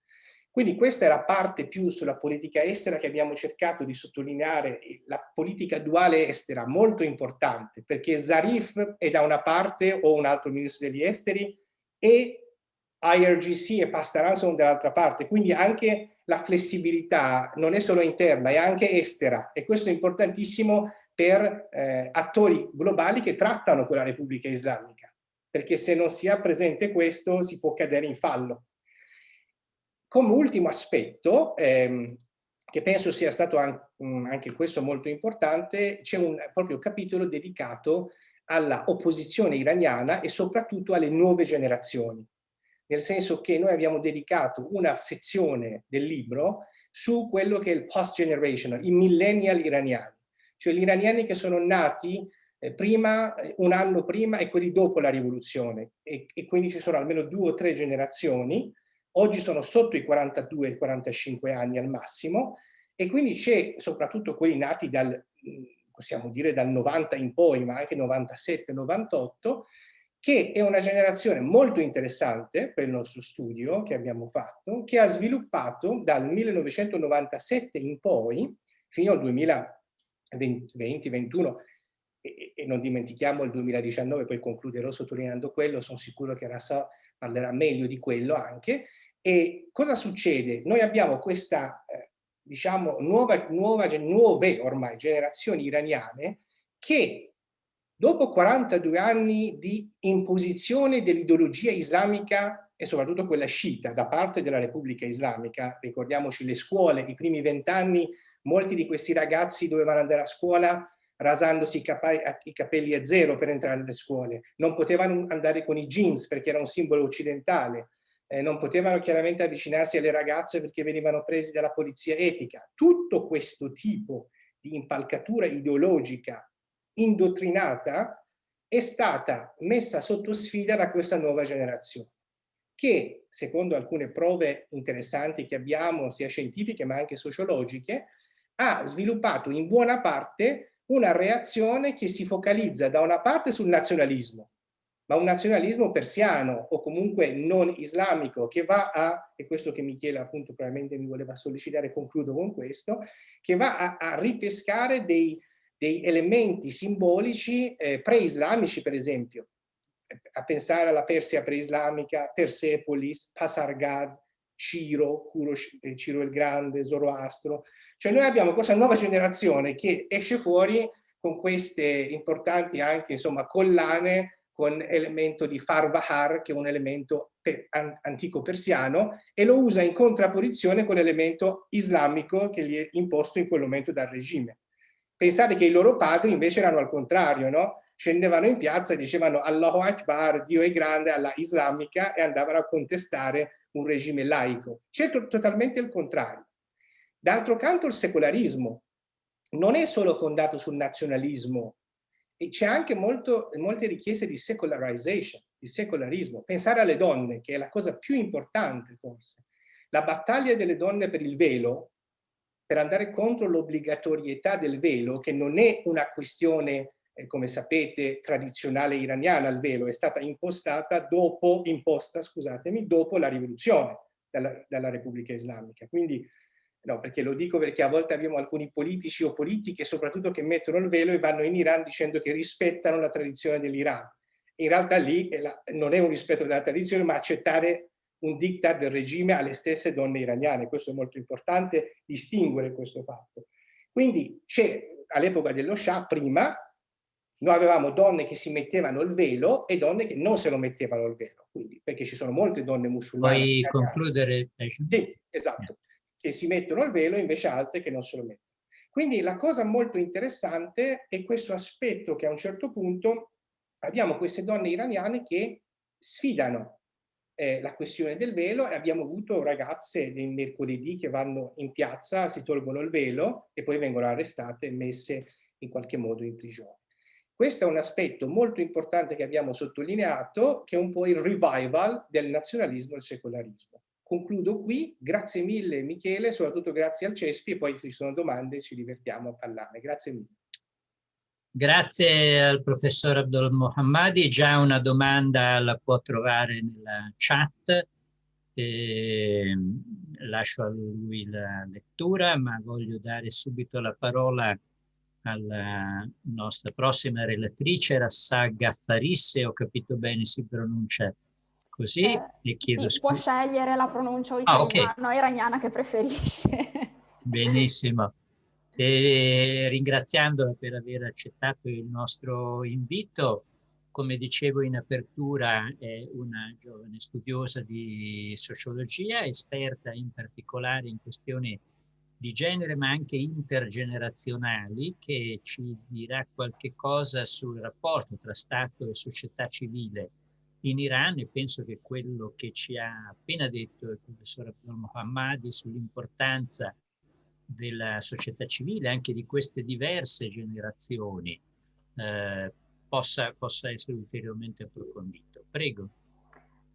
Quindi questa è la parte più sulla politica estera che abbiamo cercato di sottolineare, la politica duale estera, molto importante, perché Zarif è da una parte o un altro ministro degli esteri e IRGC e Pastaran sono dall'altra parte, quindi anche la flessibilità non è solo interna, è anche estera e questo è importantissimo per eh, attori globali che trattano con la Repubblica Islamica, perché se non si ha presente questo si può cadere in fallo. Come ultimo aspetto, ehm, che penso sia stato mm, anche questo molto importante, c'è un proprio capitolo dedicato alla opposizione iraniana e soprattutto alle nuove generazioni. Nel senso che noi abbiamo dedicato una sezione del libro su quello che è il post-generational, i millennial iraniani, cioè gli iraniani che sono nati eh, prima, eh, un anno prima e quelli dopo la rivoluzione. E, e quindi ci sono almeno due o tre generazioni. Oggi sono sotto i 42 i 45 anni al massimo. E quindi c'è soprattutto quelli nati dal, possiamo dire dal 90 in poi, ma anche 97, 98, che è una generazione molto interessante per il nostro studio che abbiamo fatto, che ha sviluppato dal 1997 in poi, fino al 2020-2021, e, non dimentichiamo il 2019, poi concluderò sottolineando quello, sono sicuro che Rassa parlerà meglio di quello anche, e cosa succede? Noi abbiamo questa, eh, diciamo, nuova, nuova, nuove ormai generazioni iraniane che dopo 42 anni di imposizione dell'ideologia islamica e soprattutto quella sciita da parte della Repubblica Islamica, ricordiamoci le scuole, i primi vent'anni, molti di questi ragazzi dovevano andare a scuola rasandosi i, capelli a zero per entrare nelle scuole, non potevano andare con i jeans perché era un simbolo occidentale, eh, non potevano chiaramente avvicinarsi alle ragazze perché venivano presi dalla polizia etica. Tutto questo tipo di impalcatura ideologica indottrinata è stata messa sotto sfida da questa nuova generazione che, secondo alcune prove interessanti che abbiamo, sia scientifiche ma anche sociologiche, ha sviluppato in buona parte una reazione che si focalizza da una parte sul nazionalismo, ma un nazionalismo persiano o comunque non islamico che va a, e questo che Michele appunto probabilmente mi voleva sollecitare, concludo con questo, che va a, a ripescare dei, dei, elementi simbolici eh, pre-islamici per esempio, a pensare alla Persia preislamica, Persepolis, Pasargad, Ciro, eh, Ciro il Grande, Zoroastro. Cioè noi abbiamo questa nuova generazione che esce fuori con queste importanti anche insomma collane con elemento di Farvahar, che è un elemento antico persiano, e lo usa in contrapposizione con l'elemento islamico che gli è imposto in quel momento dal regime. Pensate che i loro padri invece erano al contrario, no? scendevano in piazza e dicevano Allahu Akbar, Dio è grande, alla islamica e andavano a contestare un regime laico. C'è totalmente il contrario. D'altro canto il secolarismo non è solo fondato sul nazionalismo, c'è anche molto, molte richieste di secularization, di secolarismo. Pensare alle donne, che è la cosa più importante forse. La battaglia delle donne per il velo, per andare contro l'obbligatorietà del velo, che non è una questione eh, come sapete, tradizionale iraniana al velo, è stata impostata dopo, imposta, scusatemi, dopo la rivoluzione dalla, dalla Repubblica Islamica. Quindi, no, perché lo dico perché a volte abbiamo alcuni politici o politiche, soprattutto che mettono il velo e vanno in Iran dicendo che rispettano la tradizione dell'Iran. In realtà lì la, non è un rispetto della tradizione, ma accettare un diktat del regime alle stesse donne iraniane. Questo è molto importante, distinguere questo fatto. Quindi c'è all'epoca dello Shah, prima, noi avevamo donne che si mettevano il velo e donne che non se lo mettevano il velo, quindi, perché ci sono molte donne musulmane. Puoi concludere? Sì, esatto, che si mettono il velo e invece altre che non se lo mettono. Quindi la cosa molto interessante è questo aspetto che a un certo punto abbiamo queste donne iraniane che sfidano eh, la questione del velo e abbiamo avuto ragazze del mercoledì che vanno in piazza, si tolgono il velo e poi vengono arrestate e messe in qualche modo in prigione. Questo è un aspetto molto importante che abbiamo sottolineato, che è un po' il revival del nazionalismo e il secolarismo. Concludo qui, grazie mille Michele, soprattutto grazie al Cespi e poi se ci sono domande ci divertiamo a parlarne. Grazie mille. Grazie al professor Abdul Mohammadi, già una domanda la può trovare nella chat, e lascio a lui la lettura, ma voglio dare subito la parola alla nostra prossima relatrice, Rassagga Farisse, ho capito bene si pronuncia così, eh, chiedo sì, può scegliere la pronuncia o italiana ah, okay. iraniana che preferisce. Benissimo. E ringraziandola per aver accettato il nostro invito, come dicevo in apertura, è una giovane studiosa di sociologia, esperta in particolare in questioni di genere ma anche intergenerazionali che ci dirà qualche cosa sul rapporto tra Stato e società civile in Iran. E penso che quello che ci ha appena detto il professor Abdul Mohammadi sull'importanza della società civile, anche di queste diverse generazioni, eh, possa, possa essere ulteriormente approfondito. Prego.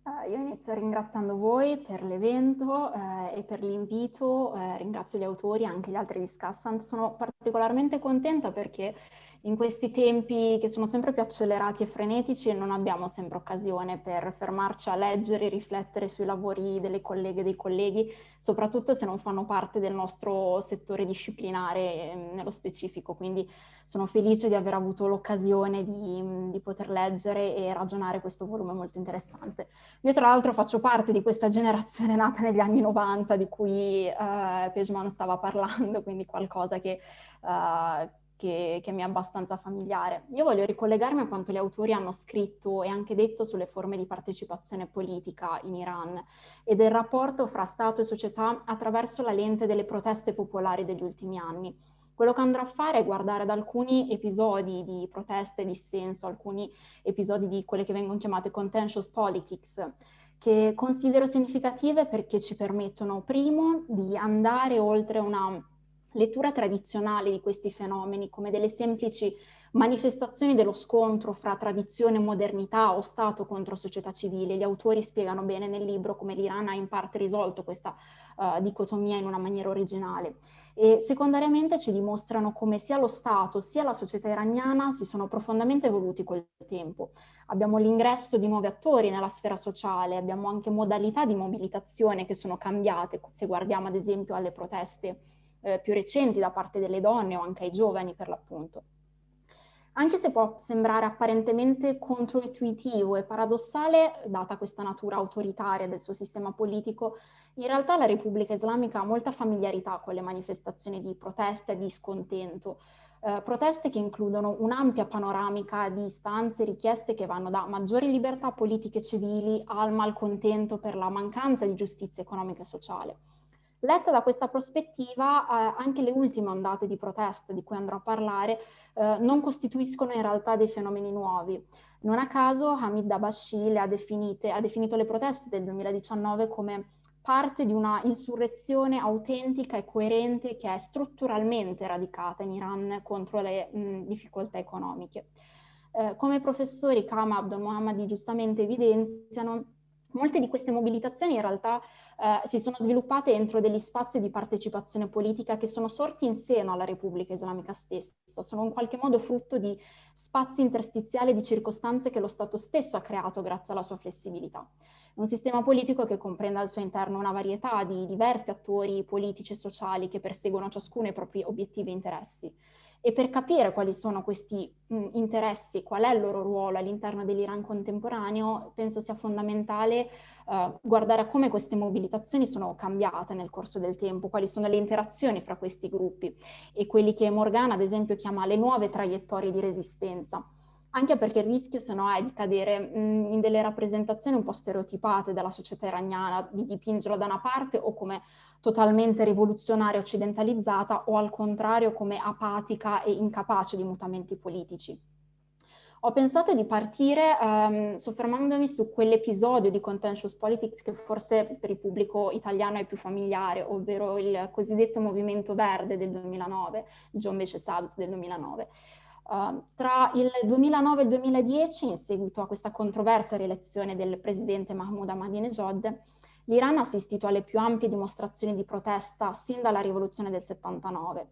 Uh, io inizio ringraziando voi per l'evento eh, e per l'invito, eh, ringrazio gli autori e anche gli altri discussant. Sono particolarmente contenta perché in questi tempi che sono sempre più accelerati e frenetici non abbiamo sempre occasione per fermarci a leggere riflettere sui lavori delle colleghe e dei colleghi, soprattutto se non fanno parte del nostro settore disciplinare ehm, nello specifico. Quindi sono felice di aver avuto l'occasione di, di poter leggere e ragionare questo volume molto interessante. Io tra l'altro faccio parte di questa generazione nata negli anni 90 di cui eh, Pejman stava parlando, quindi qualcosa che... Eh, che, che, mi è abbastanza familiare. Io voglio ricollegarmi a quanto gli autori hanno scritto e anche detto sulle forme di partecipazione politica in Iran e del rapporto fra Stato e società attraverso la lente delle proteste popolari degli ultimi anni. Quello che andrò a fare è guardare ad alcuni episodi di proteste dissenso, alcuni episodi di quelle che vengono chiamate contentious politics, che considero significative perché ci permettono, primo, di andare oltre una lettura tradizionale di questi fenomeni come delle semplici manifestazioni dello scontro fra tradizione e modernità o Stato contro società civile. Gli autori spiegano bene nel libro come l'Iran ha in parte risolto questa uh, dicotomia in una maniera originale. E secondariamente ci dimostrano come sia lo Stato sia la società iraniana si sono profondamente evoluti col tempo. Abbiamo l'ingresso di nuovi attori nella sfera sociale, abbiamo anche modalità di mobilitazione che sono cambiate, se guardiamo ad esempio alle proteste eh, più recenti da parte delle donne o anche ai giovani per l'appunto. Anche se può sembrare apparentemente controintuitivo e paradossale, data questa natura autoritaria del suo sistema politico, in realtà la Repubblica Islamica ha molta familiarità con le manifestazioni di protesta e di scontento, eh, proteste che includono un'ampia panoramica di istanze e richieste che vanno da maggiori libertà politiche e civili al malcontento per la mancanza di giustizia economica e sociale. Letta da questa prospettiva, eh, anche le ultime ondate di protesta di cui andrò a parlare eh, non costituiscono in realtà dei fenomeni nuovi. Non a caso Hamid Dabashi ha, ha definito le proteste del 2019 come parte di una insurrezione autentica e coerente che è strutturalmente radicata in Iran contro le mh, difficoltà economiche. Eh, come i professori Kama Abdul Mohammadi giustamente evidenziano, Molte di queste mobilitazioni in realtà eh, si sono sviluppate entro degli spazi di partecipazione politica che sono sorti in seno alla Repubblica Islamica stessa, sono in qualche modo frutto di spazi interstiziali di circostanze che lo Stato stesso ha creato grazie alla sua flessibilità. Un sistema politico che comprende al suo interno una varietà di diversi attori politici e sociali che perseguono ciascuno i propri obiettivi e interessi e per capire quali sono questi mh, interessi, qual è il loro ruolo all'interno dell'Iran contemporaneo, penso sia fondamentale uh, guardare a come queste mobilitazioni sono cambiate nel corso del tempo, quali sono le interazioni fra questi gruppi. E quelli che Morgana ad esempio chiama le nuove traiettorie di resistenza anche perché il rischio se no è di cadere mh, in delle rappresentazioni un po' stereotipate della società iraniana, di dipingerla da una parte o come totalmente rivoluzionaria occidentalizzata o al contrario come apatica e incapace di mutamenti politici. Ho pensato di partire um, soffermandomi su quell'episodio di Contentious Politics che forse per il pubblico italiano è più familiare, ovvero il cosiddetto Movimento Verde del 2009, John Beche Sabs del 2009. Uh, tra il 2009 e il 2010, in seguito a questa controversa rielezione del presidente Mahmoud Ahmadinejad, l'Iran ha assistito alle più ampie dimostrazioni di protesta sin dalla rivoluzione del 79.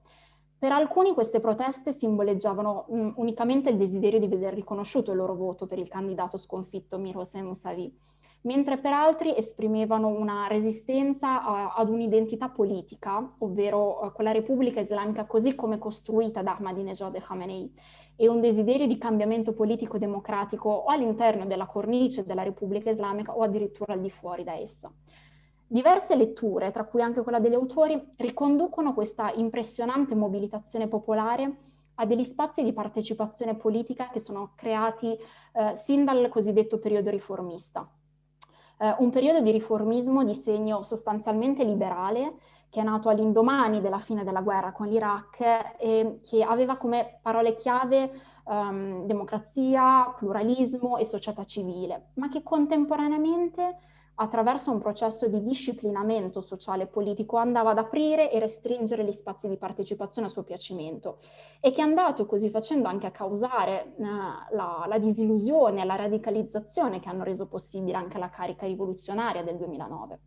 Per alcuni queste proteste simboleggiavano um, unicamente il desiderio di vedere riconosciuto il loro voto per il candidato sconfitto Mir Hossein Mousavi, mentre per altri esprimevano una resistenza a, ad un'identità politica, ovvero uh, quella Repubblica Islamica così come costruita da Ahmadinejad e Khamenei, e un desiderio di cambiamento politico democratico o all'interno della cornice della Repubblica Islamica o addirittura al di fuori da essa. Diverse letture, tra cui anche quella degli autori, riconducono questa impressionante mobilitazione popolare a degli spazi di partecipazione politica che sono creati eh, sin dal cosiddetto periodo riformista eh, un periodo di riformismo di segno sostanzialmente liberale che è nato all'indomani della fine della guerra con l'Iraq e che aveva come parole chiave um, democrazia, pluralismo e società civile, ma che contemporaneamente attraverso un processo di disciplinamento sociale e politico andava ad aprire e restringere gli spazi di partecipazione a suo piacimento e che è andato così facendo anche a causare eh, la, la disillusione la radicalizzazione che hanno reso possibile anche la carica rivoluzionaria del 2009.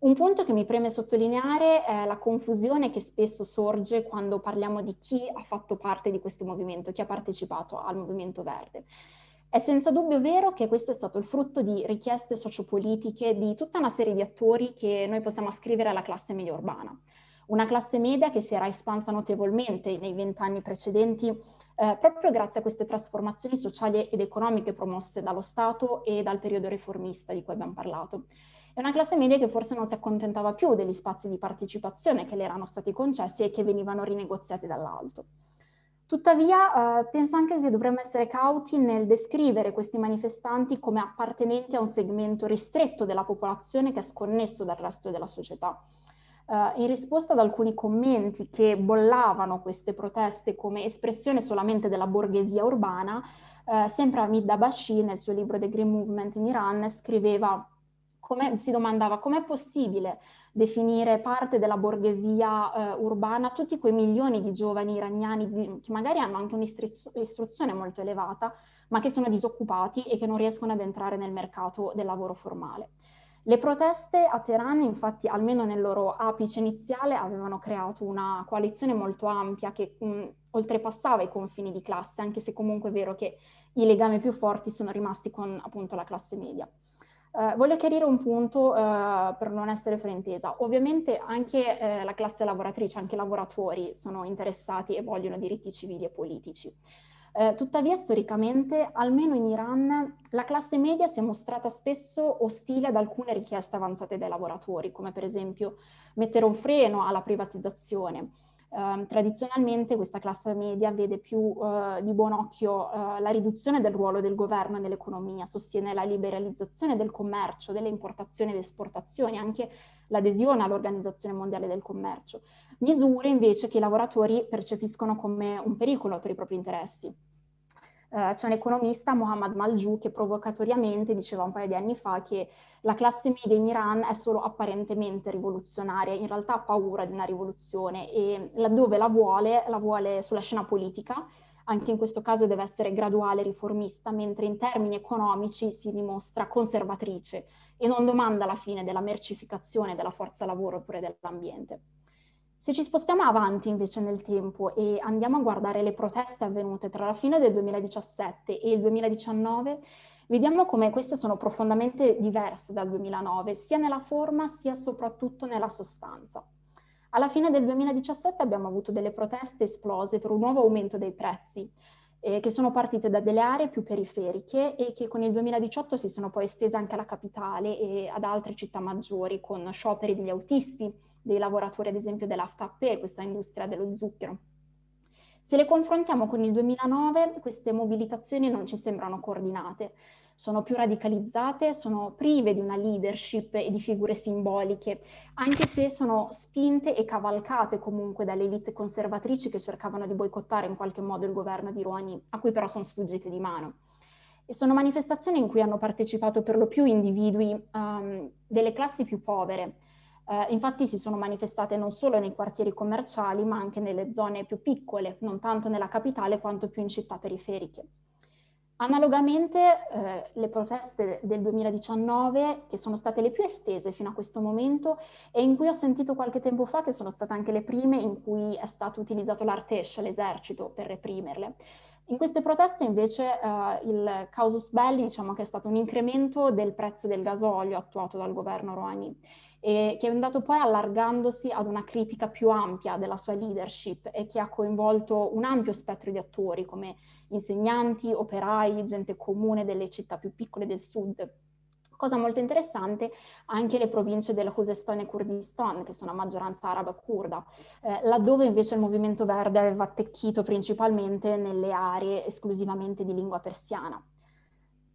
Un punto che mi preme sottolineare è la confusione che spesso sorge quando parliamo di chi ha fatto parte di questo movimento, chi ha partecipato al movimento verde. È senza dubbio vero che questo è stato il frutto di richieste sociopolitiche di tutta una serie di attori che noi possiamo ascrivere alla classe media urbana. Una classe media che si era espansa notevolmente nei vent'anni precedenti eh, proprio grazie a queste trasformazioni sociali ed economiche promosse dallo Stato e dal periodo riformista di cui abbiamo parlato. È una classe media che forse non si accontentava più degli spazi di partecipazione che le erano stati concessi e che venivano rinegoziati dall'alto. Tuttavia eh, penso anche che dovremmo essere cauti nel descrivere questi manifestanti come appartenenti a un segmento ristretto della popolazione che è sconnesso dal resto della società. in risposta ad alcuni commenti che bollavano queste proteste come espressione solamente della borghesia urbana, eh, sempre Hamid Dabashi nel suo libro The Green Movement in Iran scriveva si domandava com'è possibile definire parte della borghesia eh, urbana tutti quei milioni di giovani iraniani di, che magari hanno anche un'istruzione molto elevata, ma che sono disoccupati e che non riescono ad entrare nel mercato del lavoro formale. Le proteste a Teheran, infatti, almeno nel loro apice iniziale, avevano creato una coalizione molto ampia che mh, oltrepassava i confini di classe, anche se comunque è vero che i legami più forti sono rimasti con appunto la classe media. Uh, voglio chiarire un punto uh, per non essere fraintesa. Ovviamente anche uh, la classe lavoratrice, anche i lavoratori sono interessati e vogliono diritti civili e politici. tuttavia, storicamente, almeno in Iran, la classe media si è mostrata spesso ostile ad alcune richieste avanzate dai lavoratori, come per esempio mettere un freno alla privatizzazione, Uh, tradizionalmente questa classe media vede più uh, di buon occhio uh, la riduzione del ruolo del governo nell'economia, sostiene la liberalizzazione del commercio, delle importazioni ed esportazioni, anche l'adesione all'Organizzazione Mondiale del Commercio, misure invece che i lavoratori percepiscono come un pericolo per i propri interessi. Uh, c'è un economista, Mohammad Maljou, che provocatoriamente diceva un paio di anni fa che la classe media in Iran è solo apparentemente rivoluzionaria, in realtà ha paura di una rivoluzione e laddove la vuole, la vuole sulla scena politica, anche in questo caso deve essere graduale, riformista, mentre in termini economici si dimostra conservatrice e non domanda la fine della mercificazione della forza lavoro oppure dell'ambiente. Se ci spostiamo avanti invece nel tempo e andiamo a guardare le proteste avvenute tra la fine del 2017 e il 2019, vediamo come queste sono profondamente diverse dal 2009, sia nella forma sia soprattutto nella sostanza. Alla fine del 2017 abbiamo avuto delle proteste esplose per un nuovo aumento dei prezzi, eh, che sono partite da delle aree più periferiche e che con il 2018 si sono poi estese anche alla capitale e ad altre città maggiori, con scioperi degli autisti, dei lavoratori ad esempio dell'AFTAP, questa industria dello zucchero. Se le confrontiamo con il 2009, queste mobilitazioni non ci sembrano coordinate, sono più radicalizzate, sono prive di una leadership e di figure simboliche, anche se sono spinte e cavalcate comunque dalle elite conservatrici che cercavano di boicottare in qualche modo il governo di Rouhani, a cui però sono sfuggite di mano. E sono manifestazioni in cui hanno partecipato per lo più individui um, delle classi più povere, eh, infatti si sono manifestate non solo nei quartieri commerciali, ma anche nelle zone più piccole, non tanto nella capitale quanto più in città periferiche. Analogamente eh, le proteste del 2019, che sono state le più estese fino a questo momento e in cui ho sentito qualche tempo fa che sono state anche le prime in cui è stato utilizzato l'Artesh, l'esercito, per reprimerle. In queste proteste invece eh, il causus belli diciamo che è stato un incremento del prezzo del gasolio attuato dal governo Rouhani e che è andato poi allargandosi ad una critica più ampia della sua leadership e che ha coinvolto un ampio spettro di attori come insegnanti, operai, gente comune delle città più piccole del sud. Cosa molto interessante, anche le province del Khuzestan e Kurdistan, che sono a maggioranza araba kurda, eh, laddove invece il movimento verde aveva attecchito principalmente nelle aree esclusivamente di lingua persiana.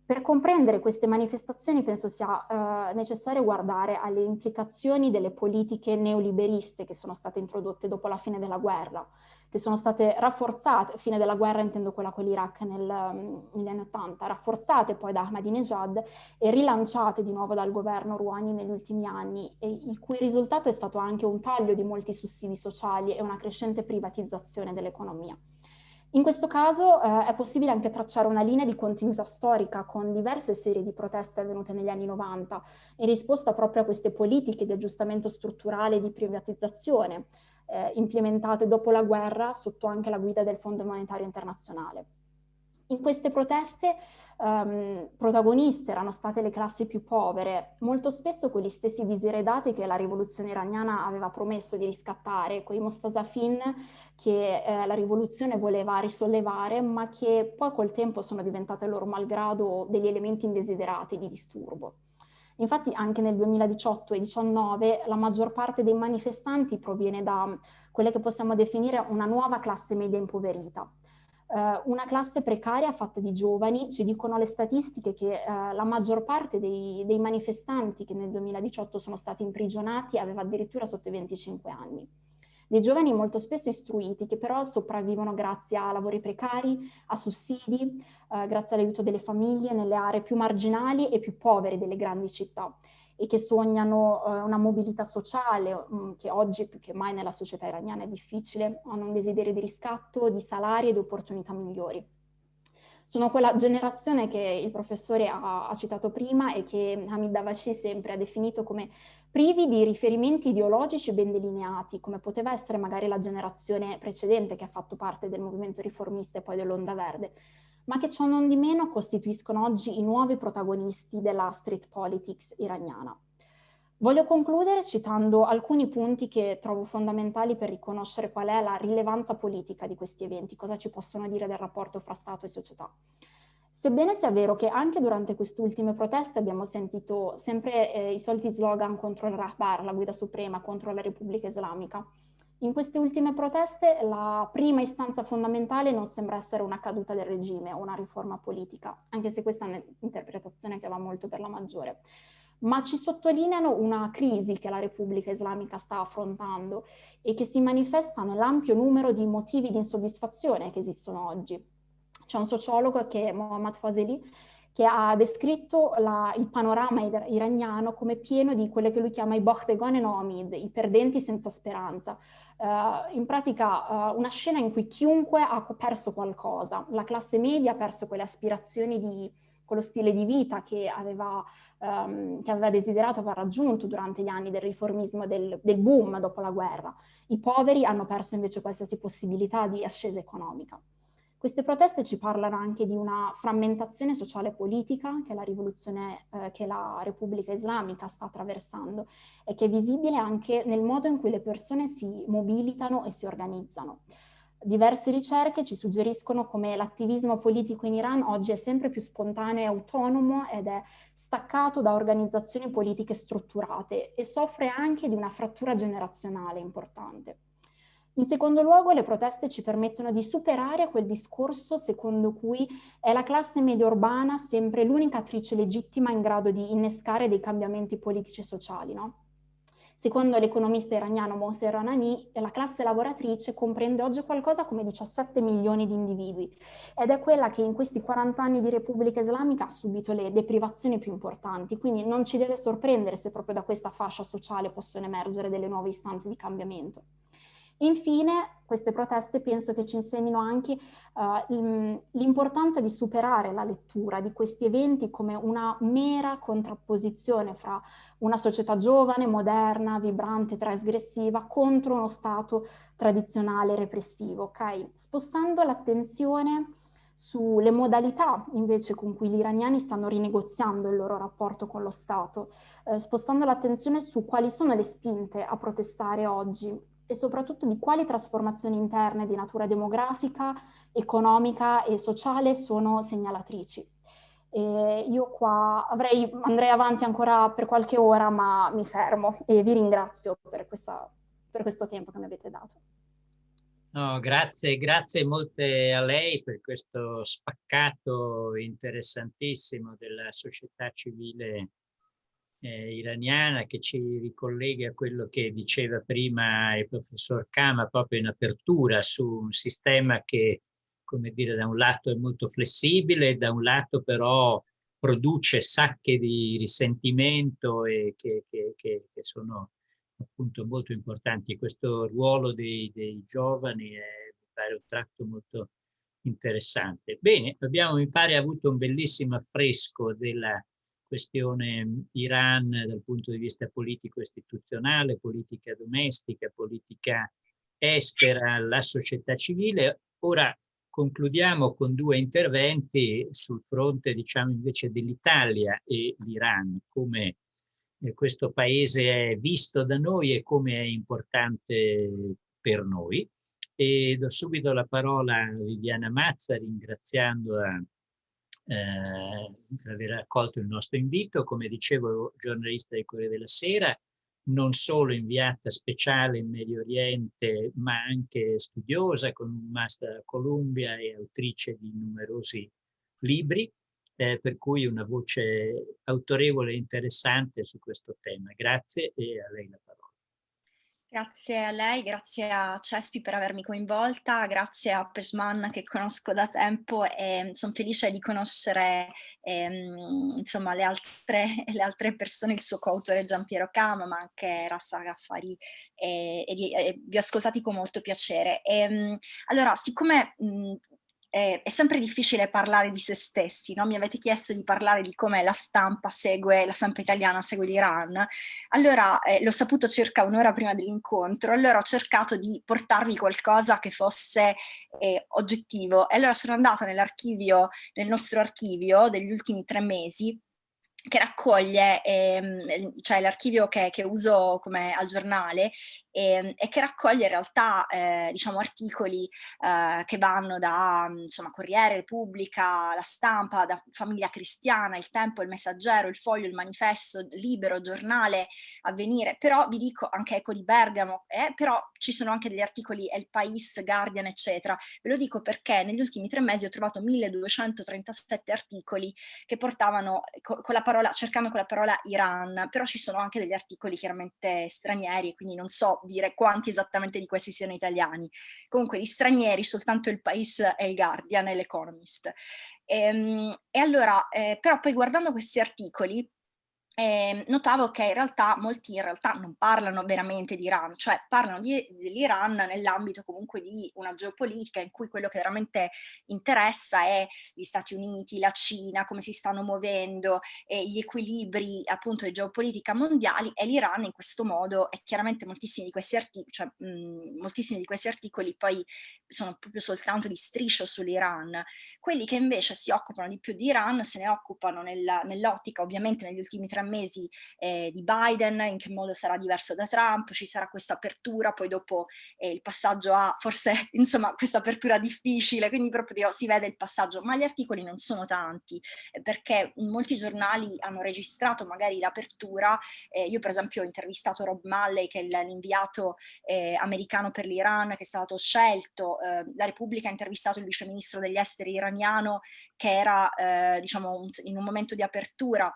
Per comprendere queste manifestazioni penso sia eh, necessario guardare alle implicazioni delle politiche neoliberiste che sono state introdotte dopo la fine della guerra, che sono state rafforzate, fine della guerra intendo quella con l'Iraq nel, mm, negli anni Ottanta, rafforzate poi da Ahmadinejad e rilanciate di nuovo dal governo Rouhani negli ultimi anni, il cui risultato è stato anche un taglio di molti sussidi sociali e una crescente privatizzazione dell'economia. In questo caso eh, è possibile anche tracciare una linea di continuità storica con diverse serie di proteste avvenute negli anni 90 in risposta proprio a queste politiche di aggiustamento strutturale e di privatizzazione eh, implementate dopo la guerra sotto anche la guida del Fondo Monetario Internazionale. In queste proteste um, protagoniste erano state le classi più povere, molto spesso quegli stessi diseredati che la rivoluzione iraniana aveva promesso di riscattare, quei mostazafin che eh, la rivoluzione voleva risollevare, ma che poi col tempo sono diventate loro malgrado degli elementi indesiderati di disturbo. Infatti anche nel 2018 e 2019 la maggior parte dei manifestanti proviene da quelle che possiamo definire una nuova classe media impoverita, eh, una classe precaria fatta di giovani, ci dicono le statistiche che eh, la maggior parte dei, dei, manifestanti che nel 2018 sono stati imprigionati aveva addirittura sotto i 25 anni. Dei giovani molto spesso istruiti che però sopravvivono grazie a lavori precari, a sussidi, eh, grazie all'aiuto delle famiglie nelle aree più marginali e più povere delle grandi città e che sognano eh, una mobilità sociale mh, mm, che oggi più che mai nella società iraniana è difficile, hanno un desiderio di riscatto, di salari e di opportunità migliori. Sono quella generazione che il professore ha, ha citato prima e che Hamid Davashi sempre ha definito come privi di riferimenti ideologici ben delineati, come poteva essere magari la generazione precedente che ha fatto parte del movimento riformista e poi dell'Onda Verde, ma che ciò non di meno costituiscono oggi i nuovi protagonisti della street politics iraniana. Voglio concludere citando alcuni punti che trovo fondamentali per riconoscere qual è la rilevanza politica di questi eventi, cosa ci possono dire del rapporto fra Stato e società. Sebbene sia vero che anche durante queste ultime proteste abbiamo sentito sempre eh, i soliti slogan contro il Rahbar, la guida suprema, contro la Repubblica Islamica, in queste ultime proteste la prima istanza fondamentale non sembra essere una caduta del regime o una riforma politica, anche se questa è un'interpretazione che va molto per la maggiore, ma ci sottolineano una crisi che la Repubblica Islamica sta affrontando e che si manifesta nell'ampio numero di motivi di insoddisfazione che esistono oggi. C'è un sociologo che è Mohammad Fazeli che ha descritto la, il panorama iraniano come pieno di quelle che lui chiama i Bochtegon e Nomid, i perdenti senza speranza. Uh, in pratica uh, una scena in cui chiunque ha perso qualcosa, la classe media ha perso quelle aspirazioni di quello stile di vita che aveva, um, che aveva desiderato aver raggiunto durante gli anni del riformismo, del, del boom dopo la guerra. I poveri hanno perso invece qualsiasi possibilità di ascesa economica. Queste proteste ci parlano anche di una frammentazione sociale e politica che la rivoluzione, eh, che la Repubblica Islamica sta attraversando e che è visibile anche nel modo in cui le persone si mobilitano e si organizzano. Diverse ricerche ci suggeriscono come l'attivismo politico in Iran oggi è sempre più spontaneo e autonomo ed è staccato da organizzazioni politiche strutturate e soffre anche di una frattura generazionale importante. In secondo luogo, le proteste ci permettono di superare quel discorso secondo cui è la classe media urbana sempre l'unica attrice legittima in grado di innescare dei cambiamenti politici e sociali, no? Secondo l'economista iraniano Mohsen Ranani, la classe lavoratrice comprende oggi qualcosa come 17 milioni di individui ed è quella che in questi 40 anni di Repubblica Islamica ha subito le deprivazioni più importanti, quindi non ci deve sorprendere se proprio da questa fascia sociale possono emergere delle nuove istanze di cambiamento. Infine, queste proteste penso che ci insegnino anche uh, l'importanza di superare la lettura di questi eventi come una mera contrapposizione fra una società giovane, moderna, vibrante, trasgressiva contro uno Stato tradizionale repressivo, ok? Spostando l'attenzione sulle modalità invece con cui gli iraniani stanno rinegoziando il loro rapporto con lo Stato, eh, spostando l'attenzione su quali sono le spinte a protestare oggi e soprattutto di quali trasformazioni interne di natura demografica, economica e sociale sono segnalatrici. E io qua avrei, andrei avanti ancora per qualche ora, ma mi fermo e vi ringrazio per, questa, per questo tempo che mi avete dato. No, grazie, grazie molte a lei per questo spaccato interessantissimo della società civile eh, iraniana che ci ricollega a quello che diceva prima il professor Kama proprio in apertura su un sistema che, come dire, da un lato è molto flessibile, da un lato però produce sacche di risentimento e che, che, che, che sono appunto molto importanti. Questo ruolo dei, dei giovani è, mi pare, un tratto molto interessante. Bene, abbiamo, mi pare, avuto un bellissimo affresco della questione Iran dal punto di vista politico-istituzionale, politica domestica, politica estera, la società civile. Ora concludiamo con due interventi sul fronte, diciamo, invece dell'Italia e l'Iran, come eh, questo paese è visto da noi e come è importante per noi. E do subito la parola a Viviana Mazza, ringraziando a eh, per aver accolto il nostro invito. Come dicevo, giornalista del Corriere della Sera, non solo inviata speciale in Medio Oriente, ma anche studiosa con un master a Columbia e autrice di numerosi libri, eh, per cui una voce autorevole e interessante su questo tema. Grazie e a lei la parola. Grazie a lei, grazie a Cespi per avermi coinvolta, grazie a Pesman che conosco da tempo e sono felice di conoscere ehm, insomma, le, altre, le altre persone, il suo coautore Giampiero Cama, ma anche Rassa Gaffari e, e, e, vi ho ascoltati con molto piacere. E, ehm, allora, siccome mh, eh, è sempre difficile parlare di se stessi, no? mi avete chiesto di parlare di come la stampa segue, la stampa italiana segue l'Iran, allora eh, l'ho saputo circa un'ora prima dell'incontro, allora ho cercato di portarvi qualcosa che fosse eh, oggettivo e allora sono andata nell'archivio, nel nostro archivio degli ultimi tre mesi che raccoglie, ehm, cioè l'archivio che, che, uso come al giornale e, e che raccoglie in realtà eh, diciamo articoli eh, che vanno da insomma Corriere, Repubblica, La Stampa, da Famiglia Cristiana, Il Tempo, Il Messaggero, Il Foglio, Il Manifesto, Libero, Giornale, Avvenire, però vi dico anche Eco di Bergamo, eh, però ci sono anche degli articoli El Pais, Guardian, eccetera. Ve lo dico perché negli ultimi tre mesi ho trovato 1237 articoli che portavano con la parola, cercando con la parola Iran, però ci sono anche degli articoli chiaramente stranieri, quindi non so dire quanti esattamente di questi siano italiani. Comunque di stranieri soltanto il País e il Guardian e l'Economist. E, ehm, e allora, eh, però poi guardando questi articoli, eh, notavo che in realtà molti in realtà non parlano veramente di Iran, cioè parlano dell'Iran nell'ambito comunque di una geopolitica in cui quello che veramente interessa è gli Stati Uniti, la Cina, come si stanno muovendo, e gli equilibri appunto di geopolitica mondiali e l'Iran in questo modo e chiaramente moltissimi di questi articoli, cioè, mh, moltissimi di questi articoli poi sono proprio soltanto di striscio sull'Iran. Quelli che invece si occupano di più di Iran se ne occupano nell'ottica ovviamente negli ultimi tre mesi eh, di Biden, in che modo sarà diverso da Trump, ci sarà questa apertura, poi dopo eh, il passaggio a forse insomma questa apertura difficile, quindi proprio si vede il passaggio, ma gli articoli non sono tanti eh, perché molti giornali hanno registrato magari l'apertura, eh, io per esempio ho intervistato Rob Malley che è l'inviato eh, americano per l'Iran che è stato scelto, la Repubblica ha intervistato il viceministro degli esteri iraniano che era diciamo un, in un momento di apertura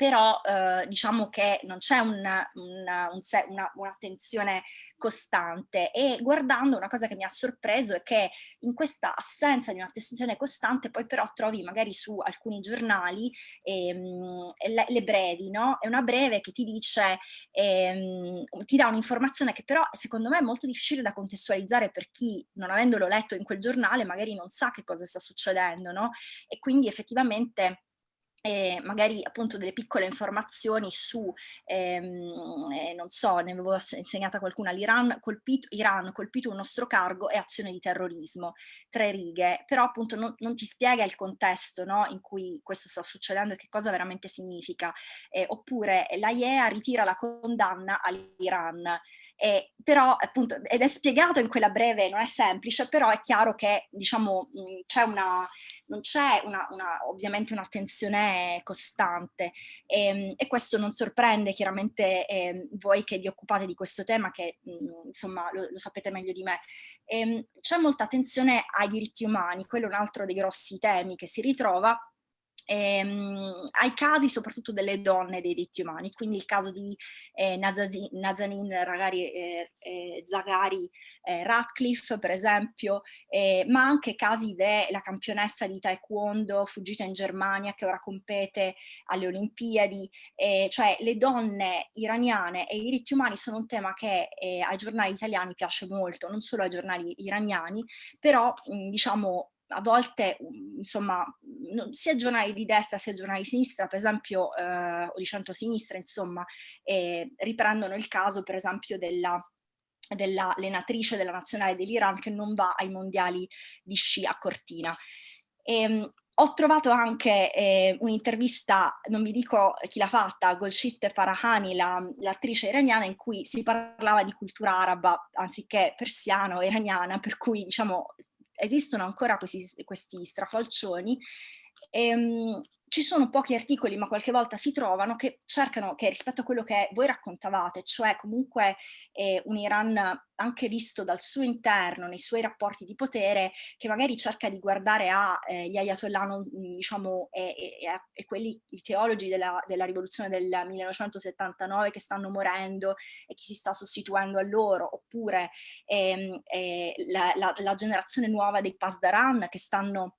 però eh, diciamo che non c'è un'attenzione un costante e guardando una cosa che mi ha sorpreso è che in questa assenza di un'attenzione costante poi però trovi magari su alcuni giornali ehm, le, le, brevi, no? È una breve che ti dice, ehm, ti dà un'informazione che però secondo me è molto difficile da contestualizzare per chi non avendolo letto in quel giornale magari non sa che cosa sta succedendo, no? E quindi effettivamente eh, magari appunto delle piccole informazioni su, ehm, eh, non so, ne avevo insegnata qualcuna, l'Iran colpito, Iran colpito un nostro cargo e azione di terrorismo, tre righe, però appunto non, non ti spiega il contesto no, in cui questo sta succedendo e che cosa veramente significa, eh, oppure l'AIEA ritira la condanna all'Iran, eh, però appunto, ed è spiegato in quella breve, non è semplice, però è chiaro che diciamo c'è una, non c'è una, una, ovviamente un'attenzione costante e, ehm, e, questo non sorprende chiaramente eh, voi che vi occupate di questo tema che mh, insomma lo, lo, sapete meglio di me. Ehm, c'è molta attenzione ai diritti umani, quello è un altro dei grossi temi che si ritrova ehm, ai casi soprattutto delle donne dei diritti umani, quindi il caso di eh, Nazanin Ragari, eh, eh, Zagari eh, Radcliffe per esempio, eh, ma anche casi della campionessa di taekwondo fuggita in Germania che ora compete alle Olimpiadi, eh, cioè le donne iraniane e i diritti umani sono un tema che ai giornali italiani piace molto, non solo ai giornali iraniani, però diciamo a volte, insomma, sia giornali di destra sia giornali di sinistra, per esempio, eh, o di centro-sinistra, insomma, eh, riprendono il caso, per esempio, della dell'allenatrice della nazionale dell'Iran che non va ai mondiali di sci a Cortina. E, ehm, ho trovato anche eh, un'intervista, non vi dico chi l'ha fatta, Golshit Farahani, l'attrice la, iraniana, in cui si parlava di cultura araba anziché persiano, iraniana, per cui diciamo esistono ancora questi, questi strafalcioni, ehm, ci sono pochi articoli, ma qualche volta si trovano, che cercano, che rispetto a quello che voi raccontavate, cioè comunque eh, un Iran anche visto dal suo interno, nei suoi rapporti di potere, che magari cerca di guardare agli eh, ayatollah, diciamo, e, e, e, quelli, i teologi della, della rivoluzione del 1979 che stanno morendo e chi si sta sostituendo a loro, oppure ehm, eh, la, la, la generazione nuova dei Pasdaran che stanno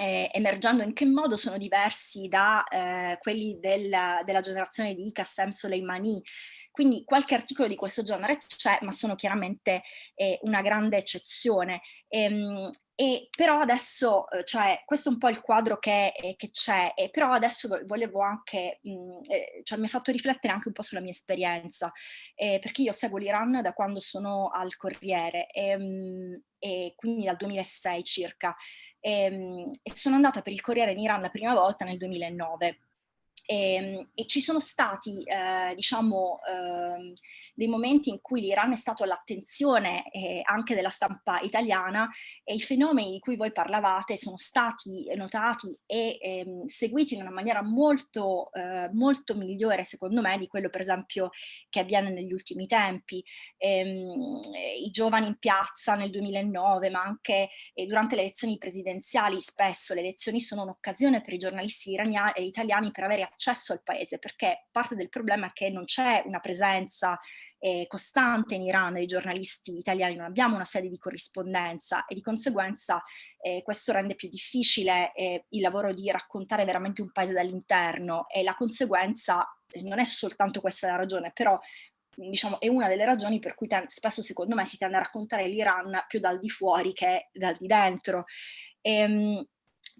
eh, emergendo in che modo sono diversi da eh, quelli del, della generazione di Qassem Soleimani. Quindi qualche articolo di questo genere c'è, ma sono chiaramente eh, una grande eccezione. Ehm, e però adesso, eh, cioè, questo è un po' il quadro che, c'è, però adesso volevo anche, mh, mm, eh, cioè mi ha fatto riflettere anche un po' sulla mia esperienza, eh, perché io seguo l'Iran da quando sono al Corriere, e, mh, mm, e quindi dal 2006 circa, e, ehm, e sono andata per il Corriere in Iran la prima volta nel 2009. E, ehm, e, ci sono stati, eh, diciamo, eh, dei momenti in cui l'Iran è stato all'attenzione eh, anche della stampa italiana e i fenomeni di cui voi parlavate sono stati notati e ehm, seguiti in una maniera molto, eh, molto migliore, secondo me, di quello per esempio che avviene negli ultimi tempi. Ehm, I giovani in piazza nel 2009, ma anche eh, durante le elezioni presidenziali, spesso le elezioni sono un'occasione per i giornalisti iraniani, italiani per avere accesso al paese, perché parte del problema è che non c'è una presenza eh, costante in Iran dei giornalisti italiani, non abbiamo una sede di corrispondenza e di conseguenza eh, questo rende più difficile eh, il lavoro di raccontare veramente un paese dall'interno e la conseguenza eh, non è soltanto questa la ragione, però diciamo, è una delle ragioni per cui spesso secondo me si tende a raccontare l'Iran più dal di fuori che dal di dentro. Ehm,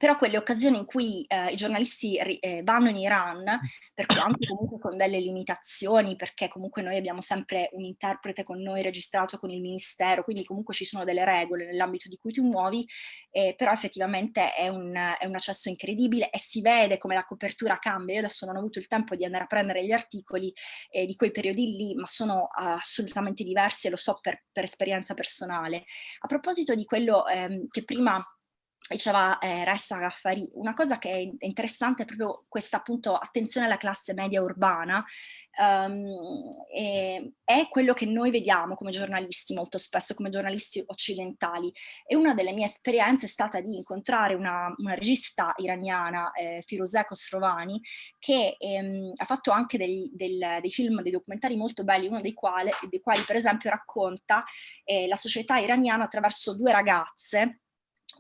però quelle occasioni in cui eh, i giornalisti eh, vanno in Iran, per quanto comunque con delle limitazioni, perché comunque noi abbiamo sempre un interprete con noi registrato con il ministero, quindi comunque ci sono delle regole nell'ambito di cui ti muovi, eh, però effettivamente è un, è un, accesso incredibile e si vede come la copertura cambia. Io adesso non ho avuto il tempo di andare a prendere gli articoli eh, di quei periodi lì, ma sono uh, assolutamente diversi e lo so per, per esperienza personale. A proposito di quello ehm, che prima diceva eh, Ressa Gaffari, una cosa che è interessante è proprio questa appunto attenzione alla classe media urbana, um, e, è quello che noi vediamo come giornalisti molto spesso, come giornalisti occidentali. E una delle mie esperienze è stata di incontrare una, una regista iraniana, eh, Firuzeh Khosrovani, che ehm, ha fatto anche dei, del, dei, film, dei documentari molto belli, uno dei quali, dei quali per esempio racconta eh, la società iraniana attraverso due ragazze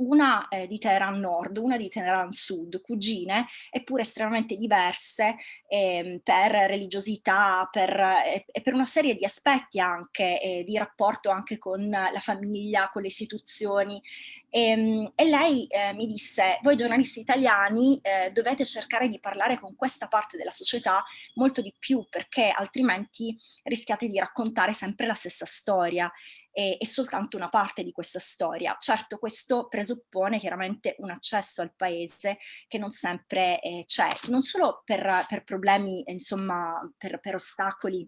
una eh, di Teheran Nord, una di Teheran Sud, cugine, eppure estremamente diverse eh, per religiosità per, eh, e per una serie di aspetti anche, di rapporto anche con la famiglia, con le istituzioni. E, ehm, e lei eh, mi disse, voi giornalisti italiani eh, dovete cercare di parlare con questa parte della società molto di più, perché altrimenti rischiate di raccontare sempre la stessa storia è, è soltanto una parte di questa storia. Certo questo presuppone chiaramente un accesso al paese che non sempre eh, c'è, non solo per, per problemi, insomma, per, per ostacoli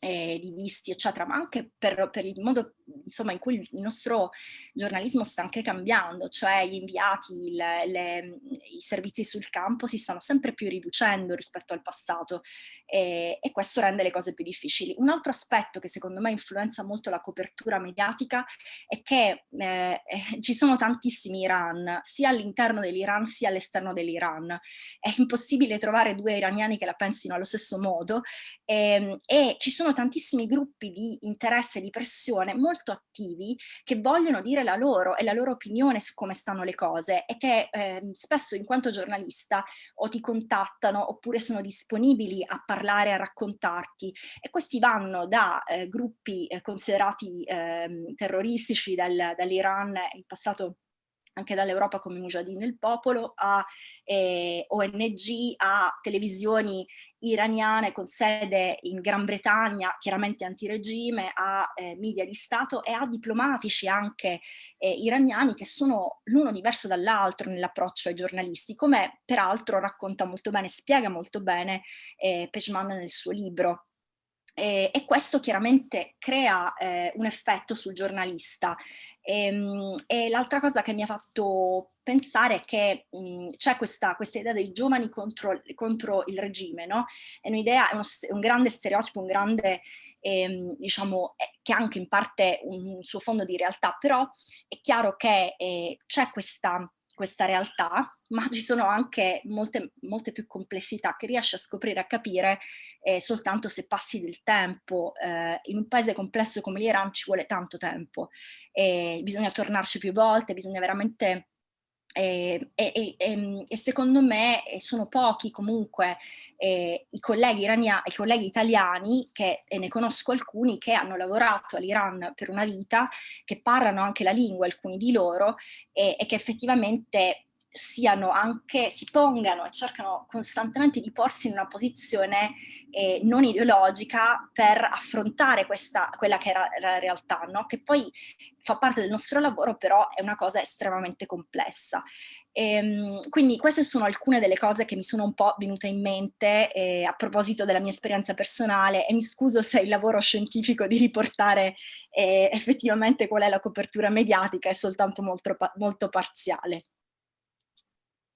eh, di visti, eccetera, ma anche per, per, il modo insomma, in cui il nostro giornalismo sta anche cambiando, cioè gli inviati, le, le, i servizi sul campo si stanno sempre più riducendo rispetto al passato e, e, questo rende le cose più difficili. Un altro aspetto che secondo me influenza molto la copertura mediatica è che eh, eh, ci sono tantissimi Iran, sia all'interno dell'Iran sia all'esterno dell'Iran. È impossibile trovare due iraniani che la pensino allo stesso modo e, ehm, e ci sono tantissimi gruppi di interesse di pressione molto attivi che vogliono dire la loro e la loro opinione su come stanno le cose e che eh, spesso in quanto giornalista o ti contattano oppure sono disponibili a parlare, a raccontarti. E questi vanno da eh, gruppi eh, considerati ehm, terroristici dal, dall'Iran in passato anche dall'Europa come Mujahideen del Popolo, a eh, ONG, a televisioni iraniane con sede in Gran Bretagna, chiaramente antiregime, a eh, media di Stato e a diplomatici anche eh, iraniani che sono l'uno diverso dall'altro nell'approccio ai giornalisti, come peraltro racconta molto bene, spiega molto bene eh, Pejman nel suo libro. E, e questo chiaramente crea eh, un effetto sul giornalista. E, ehm, e l'altra cosa che mi ha fatto pensare è che c'è questa, questa, idea dei giovani contro, contro il regime, no? È un'idea, è, è, un grande stereotipo, un grande, ehm, diciamo, che ha anche in parte un, un, suo fondo di realtà, però è chiaro che eh, c'è questa questa realtà, ma ci sono anche molte, molte più complessità che riesci a scoprire, a capire eh, soltanto se passi del tempo. Eh, in un paese complesso come l'Iran ci vuole tanto tempo, e bisogna tornarci più volte, bisogna veramente e, e, e, e, secondo me eh, sono pochi comunque eh, i, colleghi irania, i colleghi italiani, che, e ne conosco alcuni, che hanno lavorato all'Iran per una vita, che parlano anche la lingua, alcuni di loro, e che effettivamente siano anche, si pongano e cercano costantemente di porsi in una posizione eh, non ideologica per affrontare questa, quella che era la realtà, no? che poi fa parte del nostro lavoro, però è una cosa estremamente complessa. E, ehm, quindi queste sono alcune delle cose che mi sono un po' venute in mente eh, a proposito della mia esperienza personale e mi scuso se il lavoro scientifico di riportare eh, effettivamente qual è la copertura mediatica è soltanto molto, molto parziale.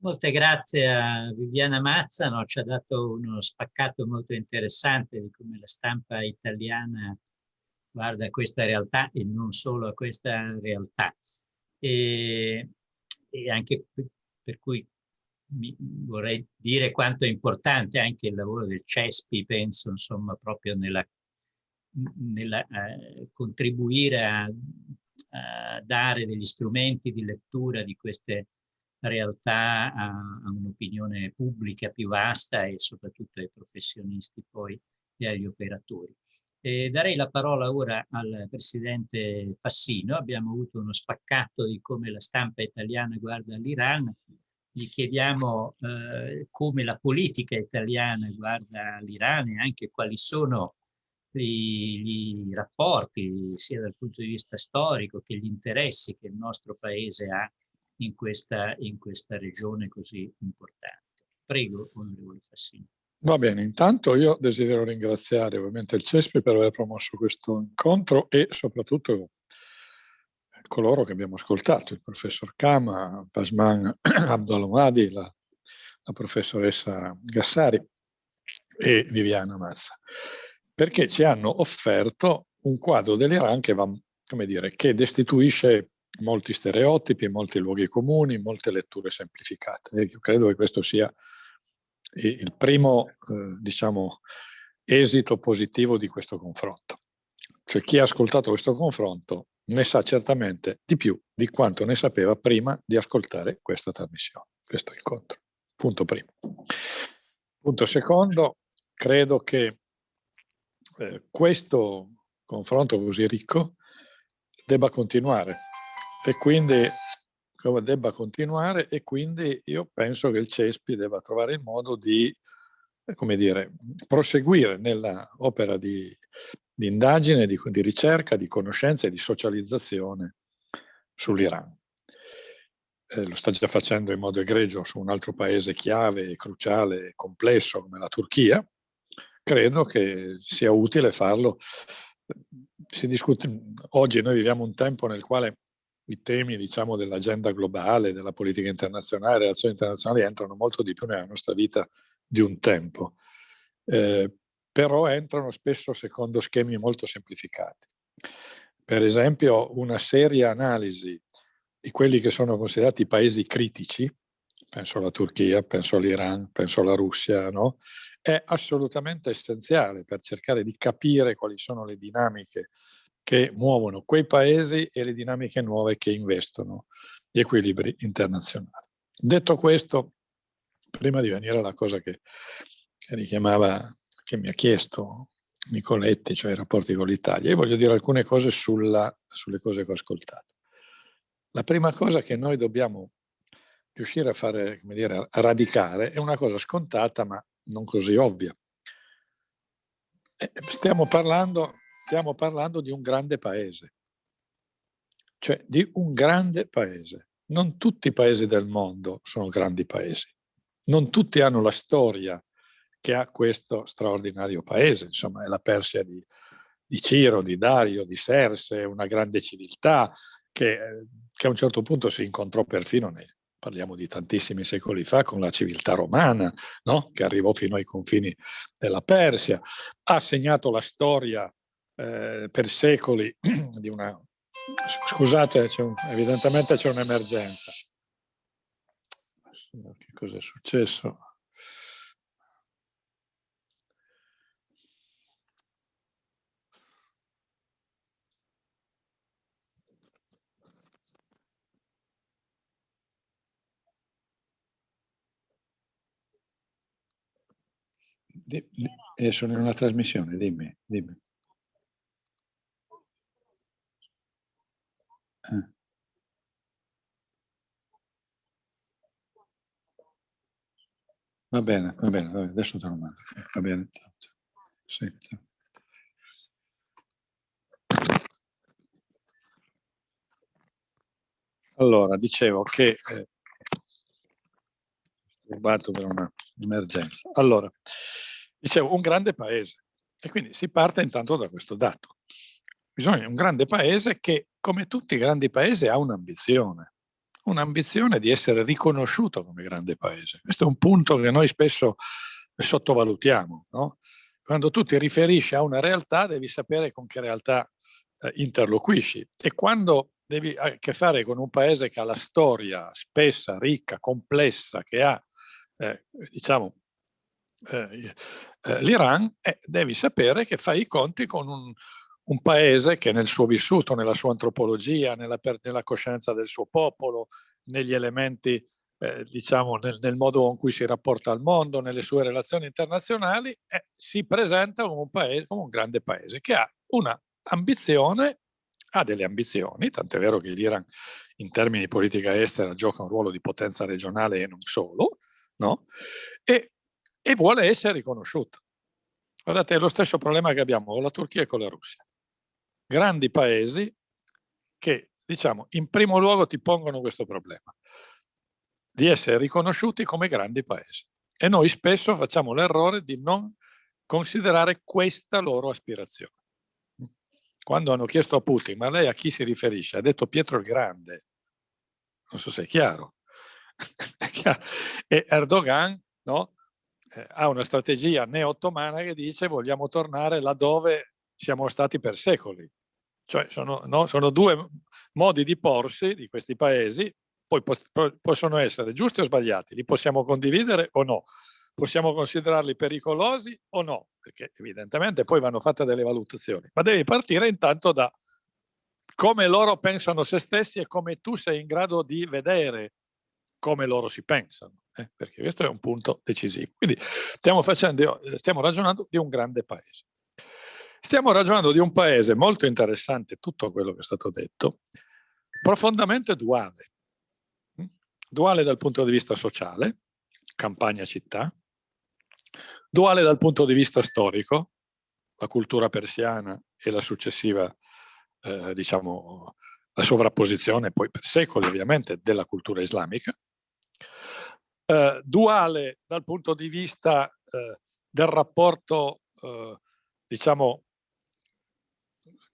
Molte grazie a Viviana Mazzano, ci ha dato uno spaccato molto interessante di come la stampa italiana guarda questa realtà e non solo a questa realtà. E, e anche per cui vorrei dire quanto è importante anche il lavoro del CESPI, penso, insomma, proprio nella, nella eh, contribuire a, a dare degli strumenti di lettura di queste realtà a, a un'opinione pubblica più vasta e soprattutto ai professionisti poi e agli operatori. E darei la parola ora al Presidente Fassino. Abbiamo avuto uno spaccato di come la stampa italiana guarda l'Iran. Gli chiediamo eh, come la politica italiana guarda l'Iran e anche quali sono gli rapporti, sia dal punto di vista storico che gli interessi che il nostro Paese ha in questa, in questa regione così importante. Prego, onorevole Fassini. Va bene, intanto io desidero ringraziare ovviamente il CESPI per aver promosso questo incontro e soprattutto coloro che abbiamo ascoltato, il professor Kama, Pasman Abdolomadi, la, la professoressa Gassari e Viviana Mazza, perché ci hanno offerto un quadro dell'Iran che, va, come dire, che destituisce molti stereotipi, molti luoghi comuni, molte letture semplificate. E io credo che questo sia il primo, eh, diciamo, esito positivo di questo confronto. Cioè chi ha ascoltato questo confronto ne sa certamente di più di quanto ne sapeva prima di ascoltare questa trasmissione, questo incontro. Punto primo. Punto secondo, credo che eh, questo confronto così ricco debba continuare e quindi debba continuare e quindi io penso che il CESPI debba trovare il modo di come dire, proseguire nell'opera di, di, indagine, di, di, ricerca, di conoscenza e di socializzazione sull'Iran. Eh, lo sta già facendo in modo egregio su un altro paese chiave, cruciale, complesso come la Turchia. Credo che sia utile farlo. Discute, oggi noi viviamo un tempo nel quale i temi diciamo, dell'agenda globale, della politica internazionale, delle relazioni internazionali entrano molto di più nella nostra vita di un tempo, eh, però entrano spesso secondo schemi molto semplificati. Per esempio una seria analisi di quelli che sono considerati paesi critici, penso alla Turchia, penso all'Iran, penso alla Russia, no? è assolutamente essenziale per cercare di capire quali sono le dinamiche che muovono quei paesi e le dinamiche nuove che investono gli equilibri internazionali. Detto questo, prima di venire alla cosa che richiamava, che mi ha chiesto Nicoletti, cioè i rapporti con l'Italia, io voglio dire alcune cose sulla, sulle cose che ho ascoltato. La prima cosa che noi dobbiamo riuscire a fare, come dire, a radicare, è una cosa scontata ma non così ovvia. Eh, stiamo parlando stiamo parlando di un grande paese, cioè di un grande paese. Non tutti i paesi del mondo sono grandi paesi, non tutti hanno la storia che ha questo straordinario paese, insomma è la Persia di, di Ciro, di Dario, di Serse, una grande civiltà che, che, a un certo punto si incontrò perfino, nei, parliamo di tantissimi secoli fa, con la civiltà romana, no? che arrivò fino ai confini della Persia, ha segnato la storia eh, per secoli di una... Scusate, un, evidentemente c'è un'emergenza. Che cosa è successo? Di, eh, sono in una trasmissione, dimmi, dimmi. Eh. Va bene, va bene, adesso te lo mando. Va bene. Sì, sì. Allora, dicevo che eh, rubato per un'emergenza. Allora, dicevo, un grande paese. E quindi si parte intanto da questo dato. Bisogna un grande paese che, come tutti i grandi paesi, ha un'ambizione. Un'ambizione di essere riconosciuto come grande paese. Questo è un punto che noi spesso sottovalutiamo. No? Quando tu ti riferisci a una realtà, devi sapere con che realtà eh, interloquisci. E quando devi a che fare con un paese che ha la storia spessa, ricca, complessa, che ha eh, diciamo, eh, eh, l'Iran, eh, devi sapere che fai i conti con un, un, paese che nel suo vissuto, nella sua antropologia, nella, nella coscienza del suo popolo, negli elementi, eh, diciamo, nel, nel, modo con cui si rapporta al mondo, nelle sue relazioni internazionali, eh, si presenta come un, paese, come un grande paese che ha una ambizione ha delle ambizioni, tanto è vero che l'Iran in termini di politica estera gioca un ruolo di potenza regionale e non solo, no? e, e vuole essere riconosciuta. Guardate, è lo stesso problema che abbiamo con la Turchia e con la Russia. Grandi paesi che, diciamo, in primo luogo ti pongono questo problema, di essere riconosciuti come grandi paesi. E noi spesso facciamo l'errore di non considerare questa loro aspirazione. Quando hanno chiesto a Putin, ma lei a chi si riferisce? Ha detto Pietro il Grande. Non so se è chiaro. e Erdogan no, eh, ha una strategia neo-ottomana che dice vogliamo tornare laddove siamo stati per secoli. Cioè sono, no, sono due modi di porsi di questi paesi, poi possono essere giusti o sbagliati, li possiamo condividere o no, possiamo considerarli pericolosi o no, perché evidentemente poi vanno fatte delle valutazioni, ma devi partire intanto da come loro pensano se stessi e come tu sei in grado di vedere come loro si pensano, eh? perché questo è un punto decisivo. Quindi stiamo, facendo, stiamo ragionando di un grande paese. Stiamo ragionando di un paese molto interessante, tutto quello che è stato detto, profondamente duale. Mm? Duale dal punto di vista sociale, campagna-città, duale dal punto di vista storico, la cultura persiana e la successiva, eh, diciamo, la sovrapposizione poi per secoli ovviamente della cultura islamica, eh, duale dal punto di vista eh, del rapporto, eh, diciamo,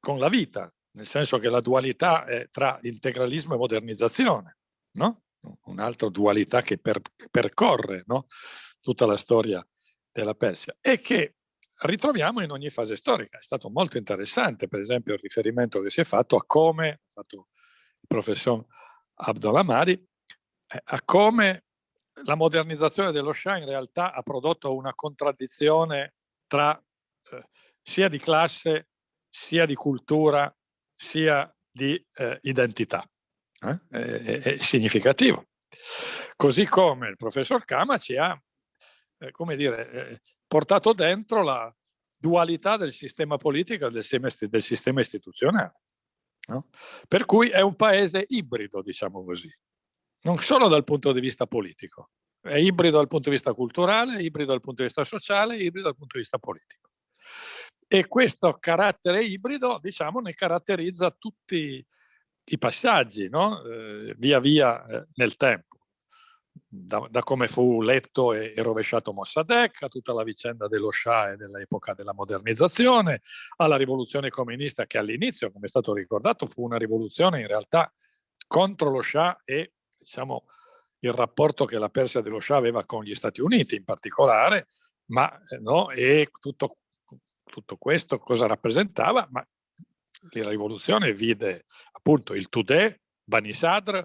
con la vita, nel senso che la dualità è tra integralismo e modernizzazione, no? Un'altra dualità che per, percorre no? tutta la storia della Persia e che ritroviamo in ogni fase storica. È stato molto interessante, per esempio, il riferimento che si è fatto a come, ha fatto il professor Abdolamadi, eh, a come la modernizzazione dello Shah in realtà ha prodotto una contraddizione tra eh, sia di classe, sia di cultura, sia di eh, identità. Eh? È, è, significativo. Così come il professor Kama ci ha, eh, come dire, eh, portato dentro la dualità del sistema politico e del, del sistema istituzionale. No? Per cui è un paese ibrido, diciamo così non solo dal punto di vista politico, è ibrido dal punto di vista culturale, ibrido dal punto di vista sociale, ibrido dal punto di vista politico. E questo carattere ibrido, diciamo, ne caratterizza tutti i passaggi, no? eh, via via eh, nel tempo. da, da, come fu letto e, e, rovesciato Mossadegh, a tutta la vicenda dello Shah e dell'epoca della modernizzazione, alla rivoluzione comunista che all'inizio, come è stato ricordato, fu una rivoluzione in realtà contro lo Shah e diciamo, il rapporto che la Persia dello Shah aveva con gli Stati Uniti in particolare, ma eh, no, e tutto, tutto questo cosa rappresentava? Ma la rivoluzione vide appunto il Tudeh, Bani Sadr,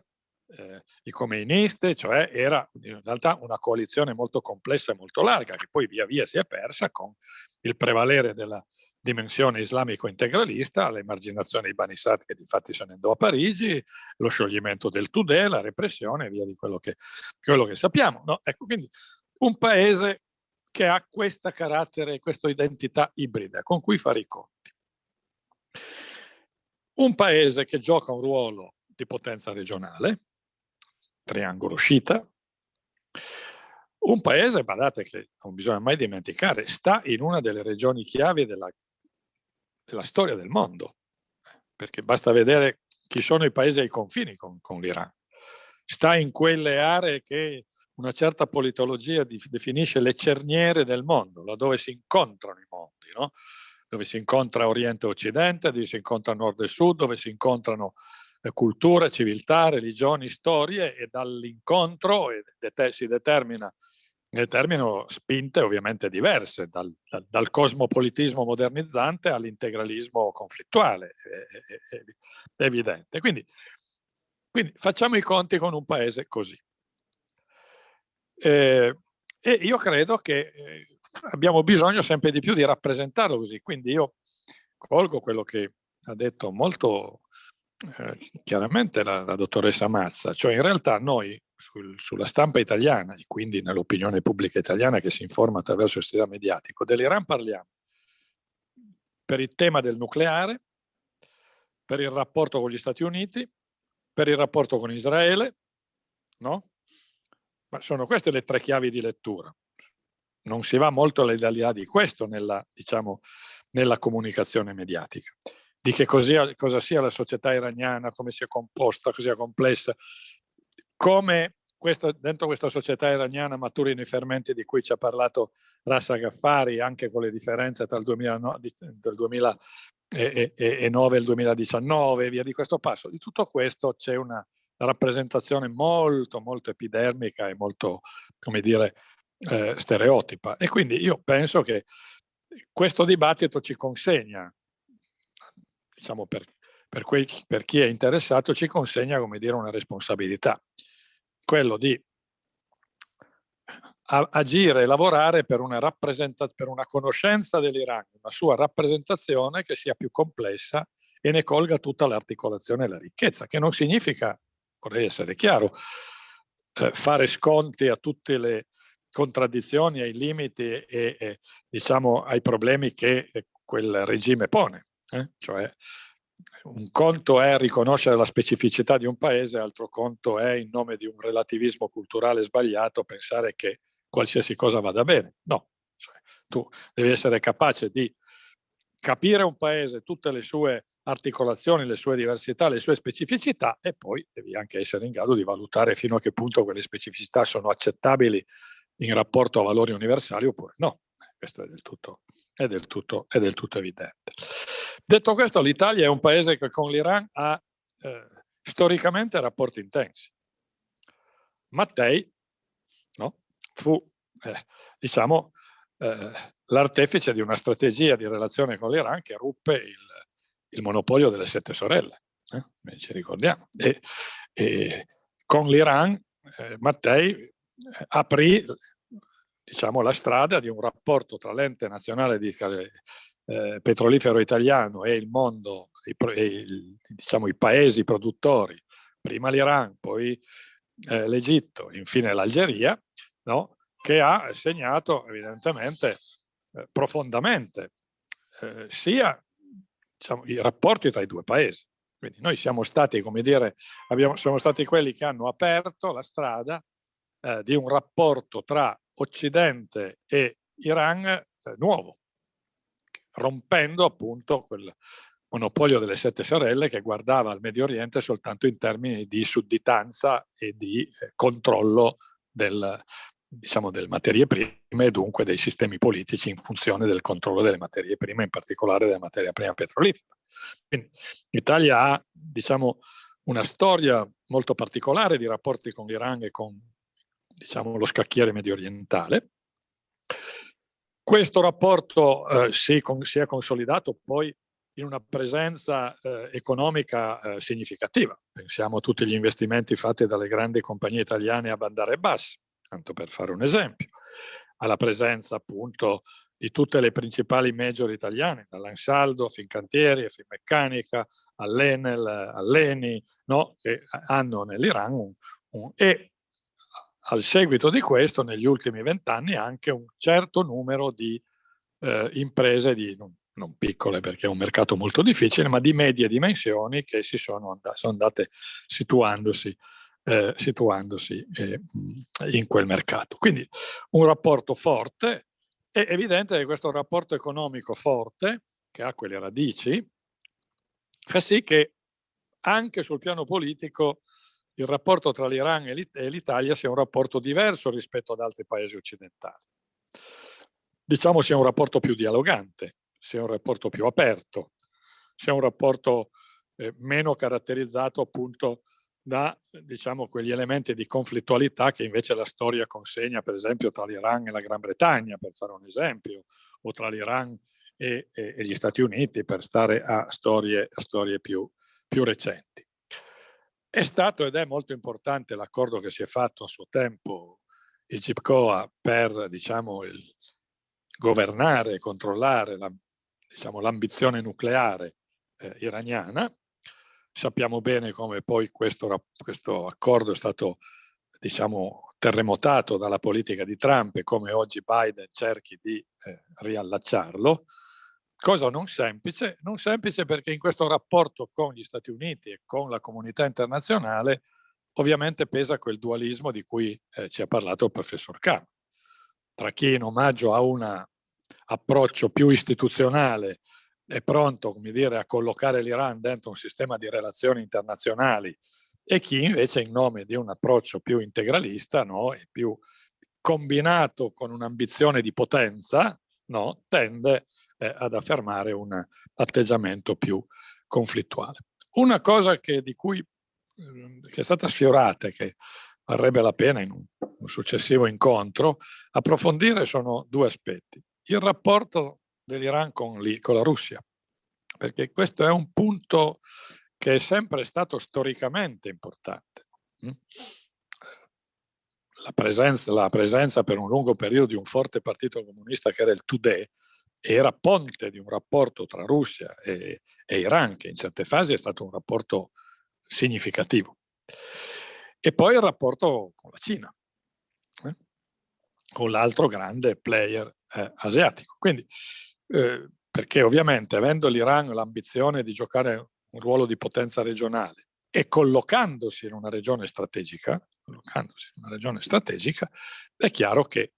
eh, i Khomeinisti, cioè era in realtà una coalizione molto complessa e molto larga che poi via via si è persa con il prevalere della dimensione islamico-integralista, l'emarginazione di Bani Sadr che infatti se ne andò a Parigi, lo scioglimento del Tudè, la repressione e via di quello che, quello che sappiamo. No? Ecco, quindi un paese che ha questo carattere, questa identità ibrida con cui fare i conti. Un paese che gioca un ruolo di potenza regionale, triangolo sciita, un paese, badate che non bisogna mai dimenticare, sta in una delle regioni chiavi della, della storia del mondo, perché basta vedere chi sono i paesi ai confini con, con l'Iran. Sta in quelle aree che una certa politologia definisce le cerniere del mondo, laddove si incontrano i mondi, no? dove si incontra Oriente e Occidente, dove si incontra Nord e Sud, dove si incontrano eh, culture, civiltà, religioni, storie e dall'incontro si determina, determinano spinte ovviamente diverse, dal, dal, dal cosmopolitismo modernizzante all'integralismo conflittuale, è, è, è evidente. Quindi, quindi, facciamo i conti con un paese così. Eh, e io credo che eh, abbiamo bisogno sempre di più di rappresentarlo così, quindi io colgo quello che ha detto molto eh, chiaramente la, la, dottoressa Mazza, cioè in realtà noi sul, sulla stampa italiana e quindi nell'opinione pubblica italiana che si informa attraverso il sistema mediatico, dell'Iran parliamo per il tema del nucleare, per il rapporto con gli Stati Uniti, per il rapporto con Israele, no? Ma sono queste le tre chiavi di lettura. Non si va molto all'idea di questo nella, diciamo, nella comunicazione mediatica di che cos'ia, cosa sia la società iraniana, come sia composta, cosa sia complessa, come questo, dentro questa società iraniana maturino i fermenti di cui ci ha parlato Rassa Gaffari, anche con le differenze tra il 2009, del 2009 e il 2019 e via di questo passo. Di tutto questo c'è una rappresentazione molto, molto epidermica e molto, come dire, eh, stereotipa. E quindi io penso che questo dibattito ci consegna diciamo per, per, quei, per chi è interessato, ci consegna come dire una responsabilità, quello di agire e lavorare per una, per una conoscenza dell'Iran, una sua rappresentazione che sia più complessa e ne colga tutta l'articolazione e la ricchezza, che non significa, vorrei essere chiaro, eh, fare sconti a tutte le contraddizioni, ai limiti e, e diciamo ai problemi che quel regime pone. Eh? Cioè, un conto è riconoscere la specificità di un paese, altro conto è in nome di un relativismo culturale sbagliato pensare che qualsiasi cosa vada bene. No, cioè, tu devi essere capace di capire un paese, tutte le sue articolazioni, le sue diversità, le sue specificità e poi devi anche essere in grado di valutare fino a che punto quelle specificità sono accettabili in rapporto a valori universali oppure no. Questo è del tutto, è del tutto, è del tutto evidente. Detto questo, l'Italia è un paese che con l'Iran ha eh, storicamente rapporti intensi. Mattei no, fu, eh, diciamo, eh, l'artefice di una strategia di relazione con l'Iran che ruppe il, il, monopolio delle sette sorelle, eh, ci ricordiamo. E, e con l'Iran eh, Mattei eh, aprì diciamo, la strada di un rapporto tra l'ente nazionale di, eh, petrolifero italiano e il mondo, i, i, diciamo, i paesi produttori, prima l'Iran, poi eh, l'Egitto, infine l'Algeria, no? che ha segnato evidentemente eh, profondamente eh, sia diciamo, i rapporti tra i due paesi. Quindi noi siamo stati, come dire, abbiamo, siamo stati quelli che hanno aperto la strada eh, di un rapporto tra Occidente e Iran eh, nuovo, rompendo appunto quel monopolio delle sette sorelle che guardava al Medio Oriente soltanto in termini di sudditanza e di eh, controllo del, diciamo, delle materie prime e dunque dei sistemi politici in funzione del controllo delle materie prime, in particolare della materia prima petrolifera. L'Italia ha diciamo, una storia molto particolare di rapporti con l'Iran e con diciamo, lo scacchiere medio orientale. Questo rapporto eh, si, con, si, è consolidato poi in una presenza eh, economica eh, significativa. Pensiamo a tutti gli investimenti fatti dalle grandi compagnie italiane a Bandar Abbas, tanto per fare un esempio, alla presenza appunto di tutte le principali major italiane, dall'Ansaldo, Fincantieri, Finmeccanica, all'Enel, all'Eni, no? che hanno nell'Iran un, un, e al seguito di questo negli ultimi vent'anni anche un certo numero di eh, imprese di, non, non, piccole perché è un mercato molto difficile, ma di medie dimensioni che si sono, andate, sono andate situandosi eh, situandosi eh, in quel mercato. Quindi un rapporto forte, è evidente che questo rapporto economico forte, che ha quelle radici, fa sì che anche sul piano politico il rapporto tra l'Iran e l'Italia sia un rapporto diverso rispetto ad altri paesi occidentali. Diciamo sia un rapporto più dialogante, sia un rapporto più aperto, sia un rapporto eh, meno caratterizzato appunto da diciamo, quegli elementi di conflittualità che invece la storia consegna, per esempio, tra l'Iran e la Gran Bretagna, per fare un esempio, o tra l'Iran e, e, e, gli Stati Uniti, per stare a storie, a storie più, più recenti. È stato ed è molto importante l'accordo che si è fatto a suo tempo il GIPCOA per diciamo, il, governare e controllare l'ambizione diciamo, nucleare eh, iraniana, Sappiamo bene come poi questo, questo accordo è stato diciamo, terremotato dalla politica di Trump e come oggi Biden cerchi di eh, riallacciarlo. Cosa non semplice? Non semplice perché in questo rapporto con gli Stati Uniti e con la comunità internazionale ovviamente pesa quel dualismo di cui eh, ci ha parlato il professor Kahn. Tra chi in omaggio a un approccio più istituzionale è pronto come dire, a collocare l'Iran dentro un sistema di relazioni internazionali e chi invece in nome di un approccio più integralista no, e più combinato con un'ambizione di potenza no, tende eh, ad affermare un atteggiamento più conflittuale. Una cosa che, di cui eh, che è stata sfiorata e che varrebbe la pena in un successivo incontro approfondire sono due aspetti. Il rapporto dell'Iran con, con la Russia, perché questo è un punto che è sempre stato storicamente importante. Mm? La presenza, la presenza, per un lungo periodo di un forte partito comunista che era il Tudeh era ponte di un rapporto tra Russia e, e Iran che in certe fasi è stato un rapporto significativo. E poi il rapporto con la Cina, eh? con l'altro grande player eh, asiatico. Quindi eh, perché ovviamente avendo l'Iran l'ambizione di giocare un ruolo di potenza regionale e collocandosi in una regione strategica, collocandosi in una regione strategica, è chiaro che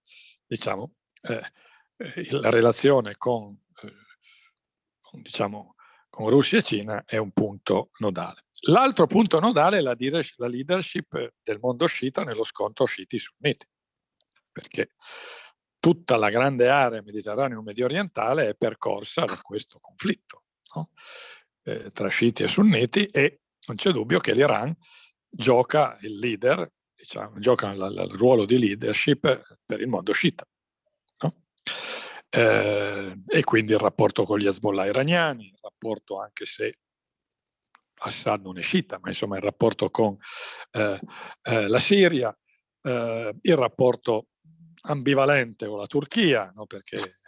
diciamo, eh, eh la relazione con, eh, con, diciamo, con Russia e Cina è un punto nodale. L'altro punto nodale è la leadership del mondo sciita nello scontro sciiti-sunniti, perché tutta la grande area mediterraneo-medio orientale è percorsa da questo conflitto no? eh, tra sciiti e sunniti e non c'è dubbio che l'Iran gioca il leader, diciamo, gioca il ruolo di leadership per il mondo sciita. No? Eh, e quindi il rapporto con gli Hezbollah iraniani, il rapporto anche se Assad non è sciita, ma insomma il rapporto con eh, eh la Siria, eh, il rapporto ambivalente con la Turchia, no? perché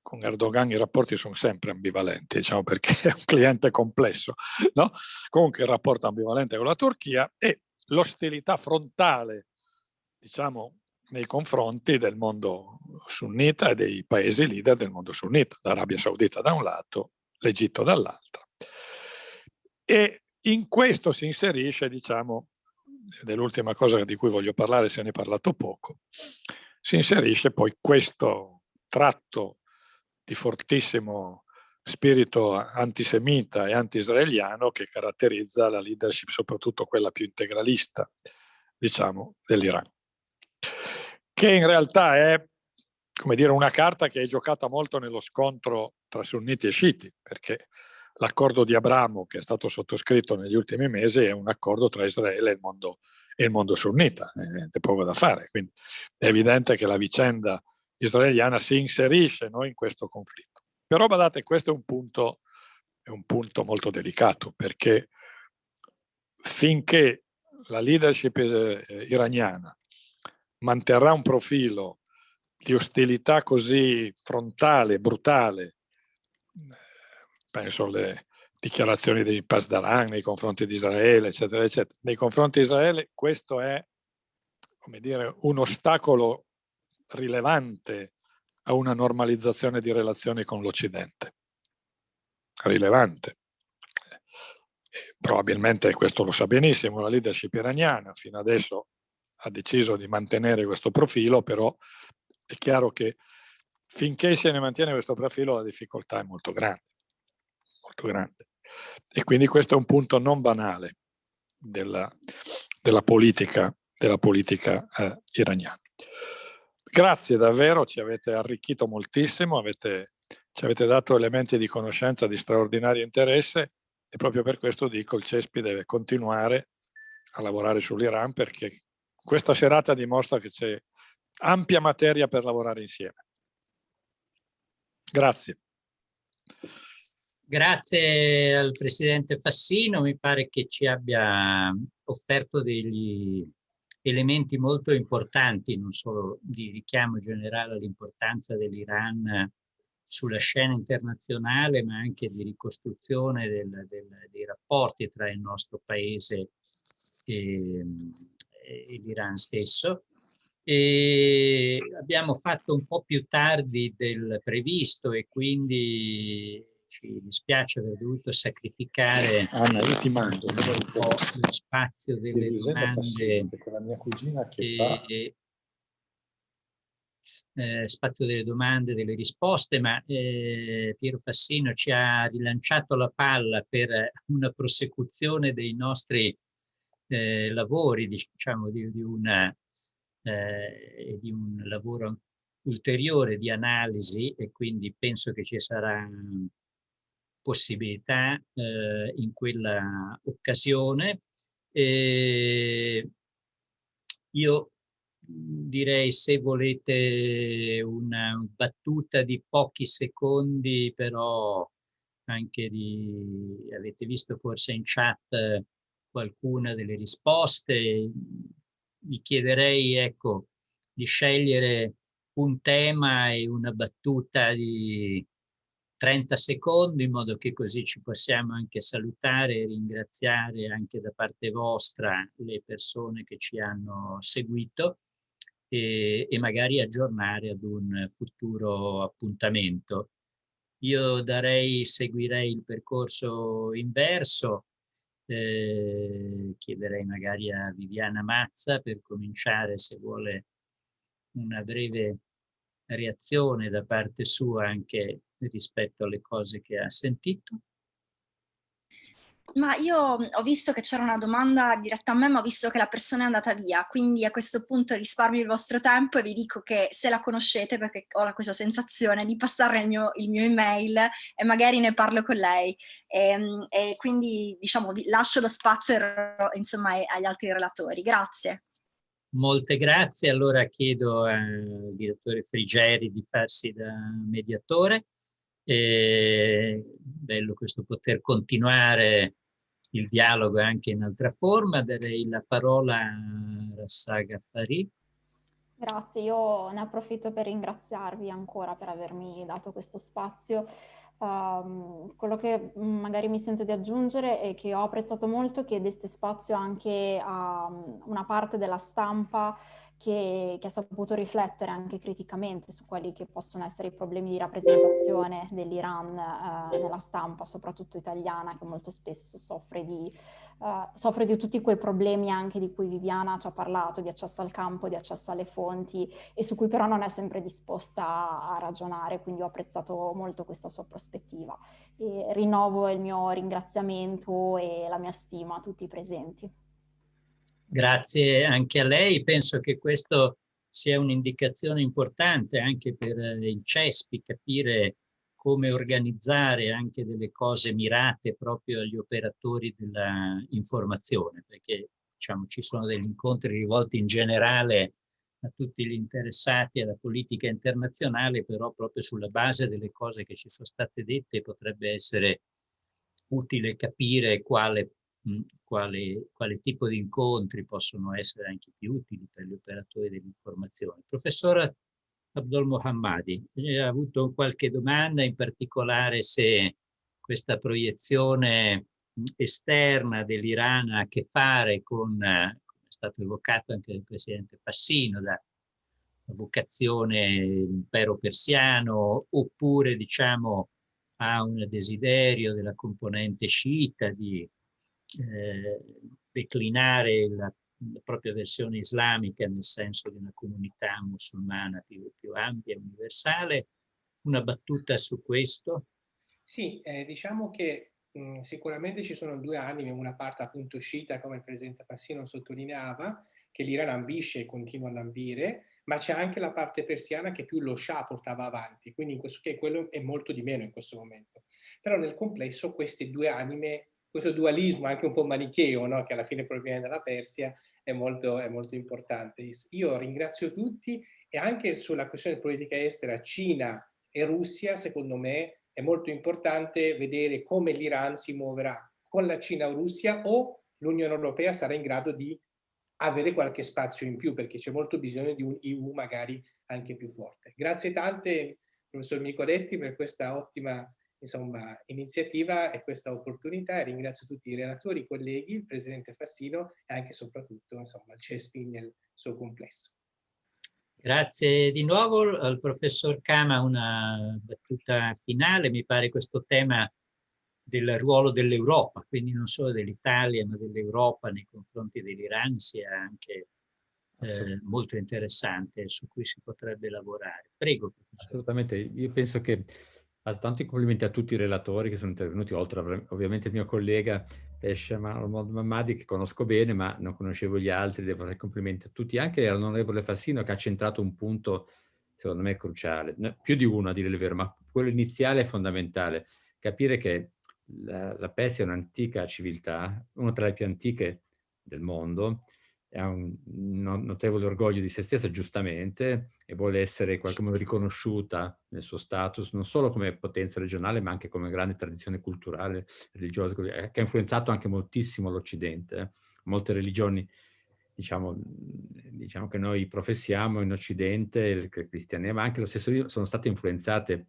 con Erdogan i rapporti sono sempre ambivalenti, diciamo perché è un cliente complesso, no? comunque il rapporto ambivalente con la Turchia e l'ostilità frontale, diciamo, nei confronti del mondo sunnita e dei paesi leader del mondo sunnita, l'Arabia Saudita da un lato, l'Egitto dall'altro. E in questo si inserisce, diciamo, ed è l'ultima cosa di cui voglio parlare, se ne è parlato poco, si inserisce poi questo tratto di fortissimo spirito antisemita e anti-israeliano che caratterizza la leadership, soprattutto quella più integralista, diciamo, dell'Iran. che in realtà è come dire, una carta che è giocata molto nello scontro tra sunniti e sciiti, perché l'accordo di Abramo che è stato sottoscritto negli ultimi mesi è un accordo tra Israele e il mondo, e il mondo sunnita, è poco da fare, quindi è evidente che la vicenda israeliana si inserisce no, in questo conflitto. Però badate, questo è un punto, è un punto molto delicato, perché finché la leadership eh, iraniana manterrà un profilo di ostilità così frontale, brutale, penso alle dichiarazioni di Pasdaran nei confronti di Israele, eccetera, eccetera. Nei confronti di Israele questo è, come dire, un ostacolo rilevante a una normalizzazione di relazioni con l'Occidente. Rilevante. Probabilmente questo lo sa benissimo la leadership iraniana, fino adesso ha deciso di mantenere questo profilo, però è chiaro che finché se ne mantiene questo profilo la difficoltà è molto grande, molto grande. E quindi questo è un punto non banale della, della politica, della politica eh, iraniana. Grazie davvero, ci avete arricchito moltissimo, avete, ci avete dato elementi di conoscenza di straordinario interesse e proprio per questo dico il CESPI deve continuare a lavorare sull'Iran perché questa serata dimostra che c'è ampia materia per lavorare insieme. Grazie. Grazie al Presidente Fassino, mi pare che ci abbia offerto degli elementi molto importanti, non solo di richiamo generale all'importanza dell'Iran sulla scena internazionale, ma anche di ricostruzione del, del, dei rapporti tra il nostro Paese e, e l'Iran stesso. E abbiamo fatto un po' più tardi del previsto e quindi ci dispiace aver dovuto sacrificare Anna, io ti mando un po' lo spazio delle domande la mia cugina che e, fa... eh, spazio delle domande, delle risposte, ma eh, Piero Fassino ci ha rilanciato la palla per una prosecuzione dei nostri eh, lavori, diciamo, di, di una eh, di un lavoro ulteriore di analisi e quindi penso che ci sarà possibilità eh, in quella occasione. E io direi se volete una battuta di pochi secondi, però anche di, avete visto forse in chat qualcuna delle risposte, vi chiederei ecco, di scegliere un tema e una battuta di 30 secondi in modo che così ci possiamo anche salutare e ringraziare anche da parte vostra le persone che ci hanno seguito e, e magari aggiornare ad un futuro appuntamento. Io darei, seguirei il percorso inverso, eh, chiederei magari a Viviana Mazza per cominciare se vuole una breve reazione da parte sua anche rispetto alle cose che ha sentito. Ma io ho visto che c'era una domanda diretta a me, ma ho visto che la persona è andata via, quindi a questo punto risparmio il vostro tempo e vi dico che se la conoscete, perché ho questa sensazione, di passare il mio, il mio email e magari ne parlo con lei. E, ehm, e quindi diciamo vi lascio lo spazio insomma, agli altri relatori. Grazie. Molte grazie, allora chiedo al direttore Frigeri di farsi da mediatore. E bello questo poter continuare il dialogo anche in altra forma. Darei la parola a Rassaga Fari. Grazie, io ne approfitto per ringraziarvi ancora per avermi dato questo spazio. Um, quello che magari mi sento di aggiungere è che ho apprezzato molto che deste spazio anche a una parte della stampa che, che, ha saputo riflettere anche criticamente su quelli che possono essere i problemi di rappresentazione dell'Iran eh, nella stampa, soprattutto italiana, che molto spesso soffre di, eh, soffre di, tutti quei problemi anche di cui Viviana ci ha parlato, di accesso al campo, di accesso alle fonti e su cui però non è sempre disposta a ragionare, quindi ho apprezzato molto questa sua prospettiva. E rinnovo il mio ringraziamento e la mia stima a tutti i presenti. Grazie anche a lei. Penso che questo sia un'indicazione importante anche per il CESPI capire come organizzare anche delle cose mirate proprio agli operatori dell'informazione, perché diciamo, ci sono degli incontri rivolti in generale a tutti gli interessati alla politica internazionale, però proprio sulla base delle cose che ci sono state dette potrebbe essere utile capire quale, quale, quale tipo di incontri possono essere anche più utili per gli operatori dell'informazione. Professor Abdul Mohammadi, ha avuto qualche domanda, in particolare se questa proiezione esterna dell'Iran ha a che fare con stato evocato anche dal presidente Fassino, da vocazione impero persiano, oppure diciamo ha un desiderio della componente sciita di eh, declinare la, la, propria versione islamica nel senso di una comunità musulmana più, più ampia e universale. Una battuta su questo? Sì, eh, diciamo che Mhmm, sicuramente ci sono due anime, una parte appunto sciita, come il presidente Fassino sottolineava, che l'Iran ambisce e continua ad ambire, ma c'è anche la parte persiana che più lo Shah portava avanti, quindi in questo, che quello è molto di meno in questo momento. Però nel complesso queste due anime, questo dualismo anche un po' manicheo, no? che alla fine proviene dalla Persia, è molto, è molto importante. Io ringrazio tutti e anche sulla questione politica estera Cina e Russia, secondo me, è molto importante vedere come l'Iran si muoverà con la Cina o Russia o l'Unione Europea sarà in grado di avere qualche spazio in più perché c'è molto bisogno di un EU magari anche più forte. Grazie tante professor Nicoletti per questa ottima insomma, iniziativa e questa opportunità e ringrazio tutti i relatori, i colleghi, il Presidente Fassino e anche e soprattutto insomma, il CESPI nel suo complesso. Grazie di nuovo al professor Kama, una battuta finale, mi pare questo tema del ruolo dell'Europa, quindi non solo dell'Italia ma dell'Europa nei confronti dell'Iran sia anche eh, molto interessante su cui si potrebbe lavorare. Prego professore. Assolutamente, io penso che tanti complimenti a tutti i relatori che sono intervenuti, oltre ovviamente il mio collega Pesce Mamadi che conosco bene, ma non conoscevo gli altri, devo fare complimenti a tutti, anche all'onorevole Fassino che ha centrato un punto secondo me cruciale, più di uno a dire il vero, ma quello iniziale è fondamentale, capire che la, la Persia è un'antica civiltà, una tra le più antiche del mondo, ha un notevole orgoglio di se stessa, giustamente, e vuole essere in qualche modo riconosciuta nel suo status, non solo come potenza regionale, ma anche come grande tradizione culturale, religiosa, eh, che ha influenzato anche moltissimo l'Occidente. Molte religioni, diciamo, diciamo, che noi professiamo in Occidente, il cristianesimo, ma anche lo stesso sono state influenzate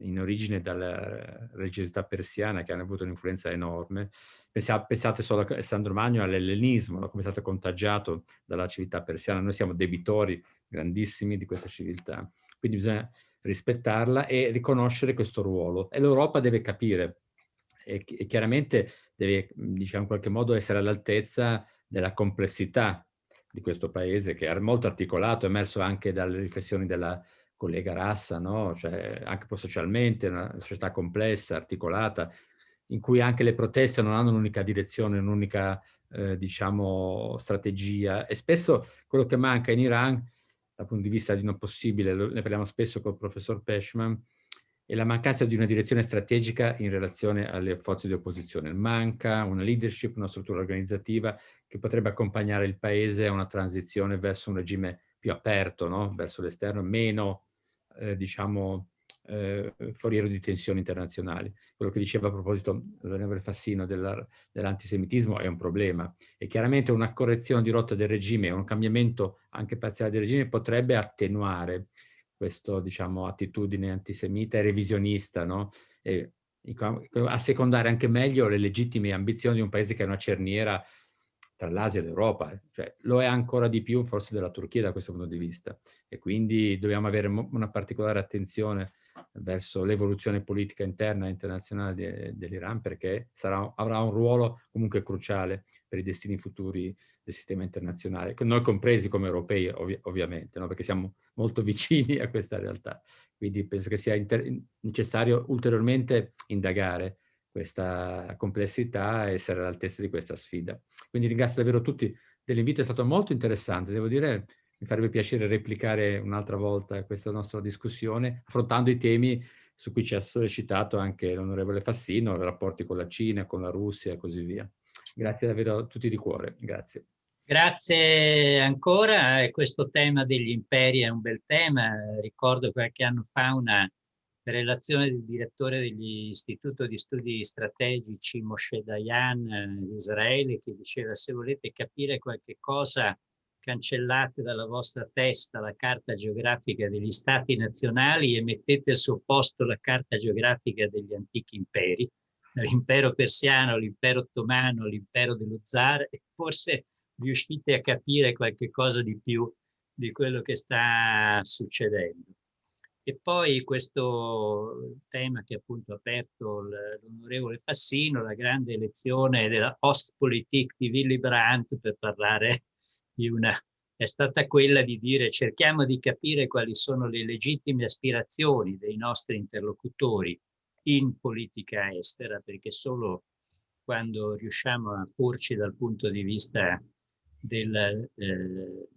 in origine dalla religiosità persiana che hanno avuto un'influenza enorme. Pensate solo a Sandro Magno all'ellenismo, come è stato contagiato dalla civiltà persiana. Noi siamo debitori grandissimi di questa civiltà. Quindi bisogna rispettarla e riconoscere questo ruolo. E l'Europa deve capire e, e chiaramente deve, diciamo, in qualche modo essere all'altezza della complessità di questo paese che è molto articolato, è emerso anche dalle riflessioni della collega Rassa, no? cioè, anche socialmente, una società complessa, articolata, in cui anche le proteste non hanno un'unica direzione, un'unica eh, diciamo, strategia e spesso quello che manca in Iran dal punto di vista di non possibile, ne parliamo spesso col professor Peshman, è la mancanza di una direzione strategica in relazione alle forze di opposizione. Manca una leadership, una struttura organizzativa che potrebbe accompagnare il paese a una transizione verso un regime più aperto, no? verso l'esterno, meno eh, diciamo, eh, foriero di tensioni internazionali. Quello che diceva a proposito l'onorevole Fassino dell'antisemitismo è un problema e chiaramente una correzione di rotta del regime, un cambiamento anche parziale del regime potrebbe attenuare questa diciamo, attitudine antisemita e revisionista, no? e assecondare anche meglio le legittime ambizioni di un paese che è una cerniera tra l'Asia e l'Europa, cioè lo è ancora di più forse della Turchia da questo punto di vista e quindi dobbiamo avere una particolare attenzione verso l'evoluzione politica interna e internazionale dell'Iran perché sarà, avrà un ruolo comunque cruciale per i destini futuri del sistema internazionale, noi compresi come europei ovvi ovviamente, no? perché siamo molto vicini a questa realtà. Quindi penso che sia necessario ulteriormente indagare questa complessità e essere all'altezza di questa sfida. Quindi ringrazio davvero tutti dell'invito, è stato molto interessante, devo dire mi farebbe piacere replicare un'altra volta questa nostra discussione, affrontando i temi su cui ci ha sollecitato anche l'onorevole Fassino, i rapporti con la Cina, con la Russia e così via. Grazie davvero a tutti di cuore, grazie. Grazie ancora, questo tema degli imperi è un bel tema, ricordo qualche anno fa una relazione del direttore dell'Istituto di Studi Strategici Moshe Dayan di Israele che diceva se volete capire qualche cosa cancellate dalla vostra testa la carta geografica degli stati nazionali e mettete al suo posto la carta geografica degli antichi imperi, l'impero persiano, l'impero ottomano, l'impero dello zar, e forse riuscite a capire qualche cosa di più di quello che sta succedendo. E poi questo tema che appunto ha aperto l'onorevole Fassino, la grande elezione della Ostpolitik di Willy Brandt per parlare una, è stata quella di dire cerchiamo di capire quali sono le legittime aspirazioni dei nostri interlocutori in politica estera, perché solo quando riusciamo a porci dal punto di vista del, eh,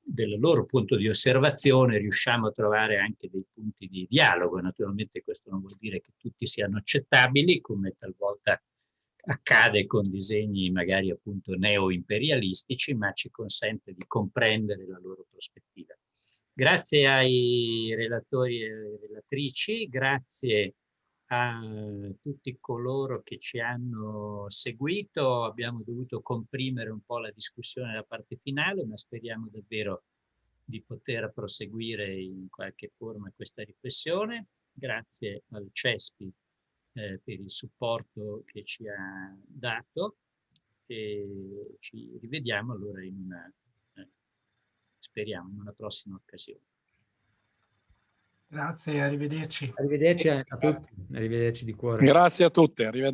del loro punto di osservazione riusciamo a trovare anche dei punti di dialogo. Naturalmente questo non vuol dire che tutti siano accettabili, come talvolta accade con disegni magari appunto neo-imperialistici, ma ci consente di comprendere la loro prospettiva. Grazie ai relatori e relatrici, grazie a tutti coloro che ci hanno seguito. Abbiamo dovuto comprimere un po' la discussione nella parte finale, ma speriamo davvero di poter proseguire in qualche forma questa riflessione. Grazie al CESPI eh, per il supporto che ci ha dato e ci rivediamo allora in una, eh, speriamo, in una prossima occasione. Grazie, arrivederci. Arrivederci a tutti, arrivederci di cuore. Grazie a tutti, arrivederci.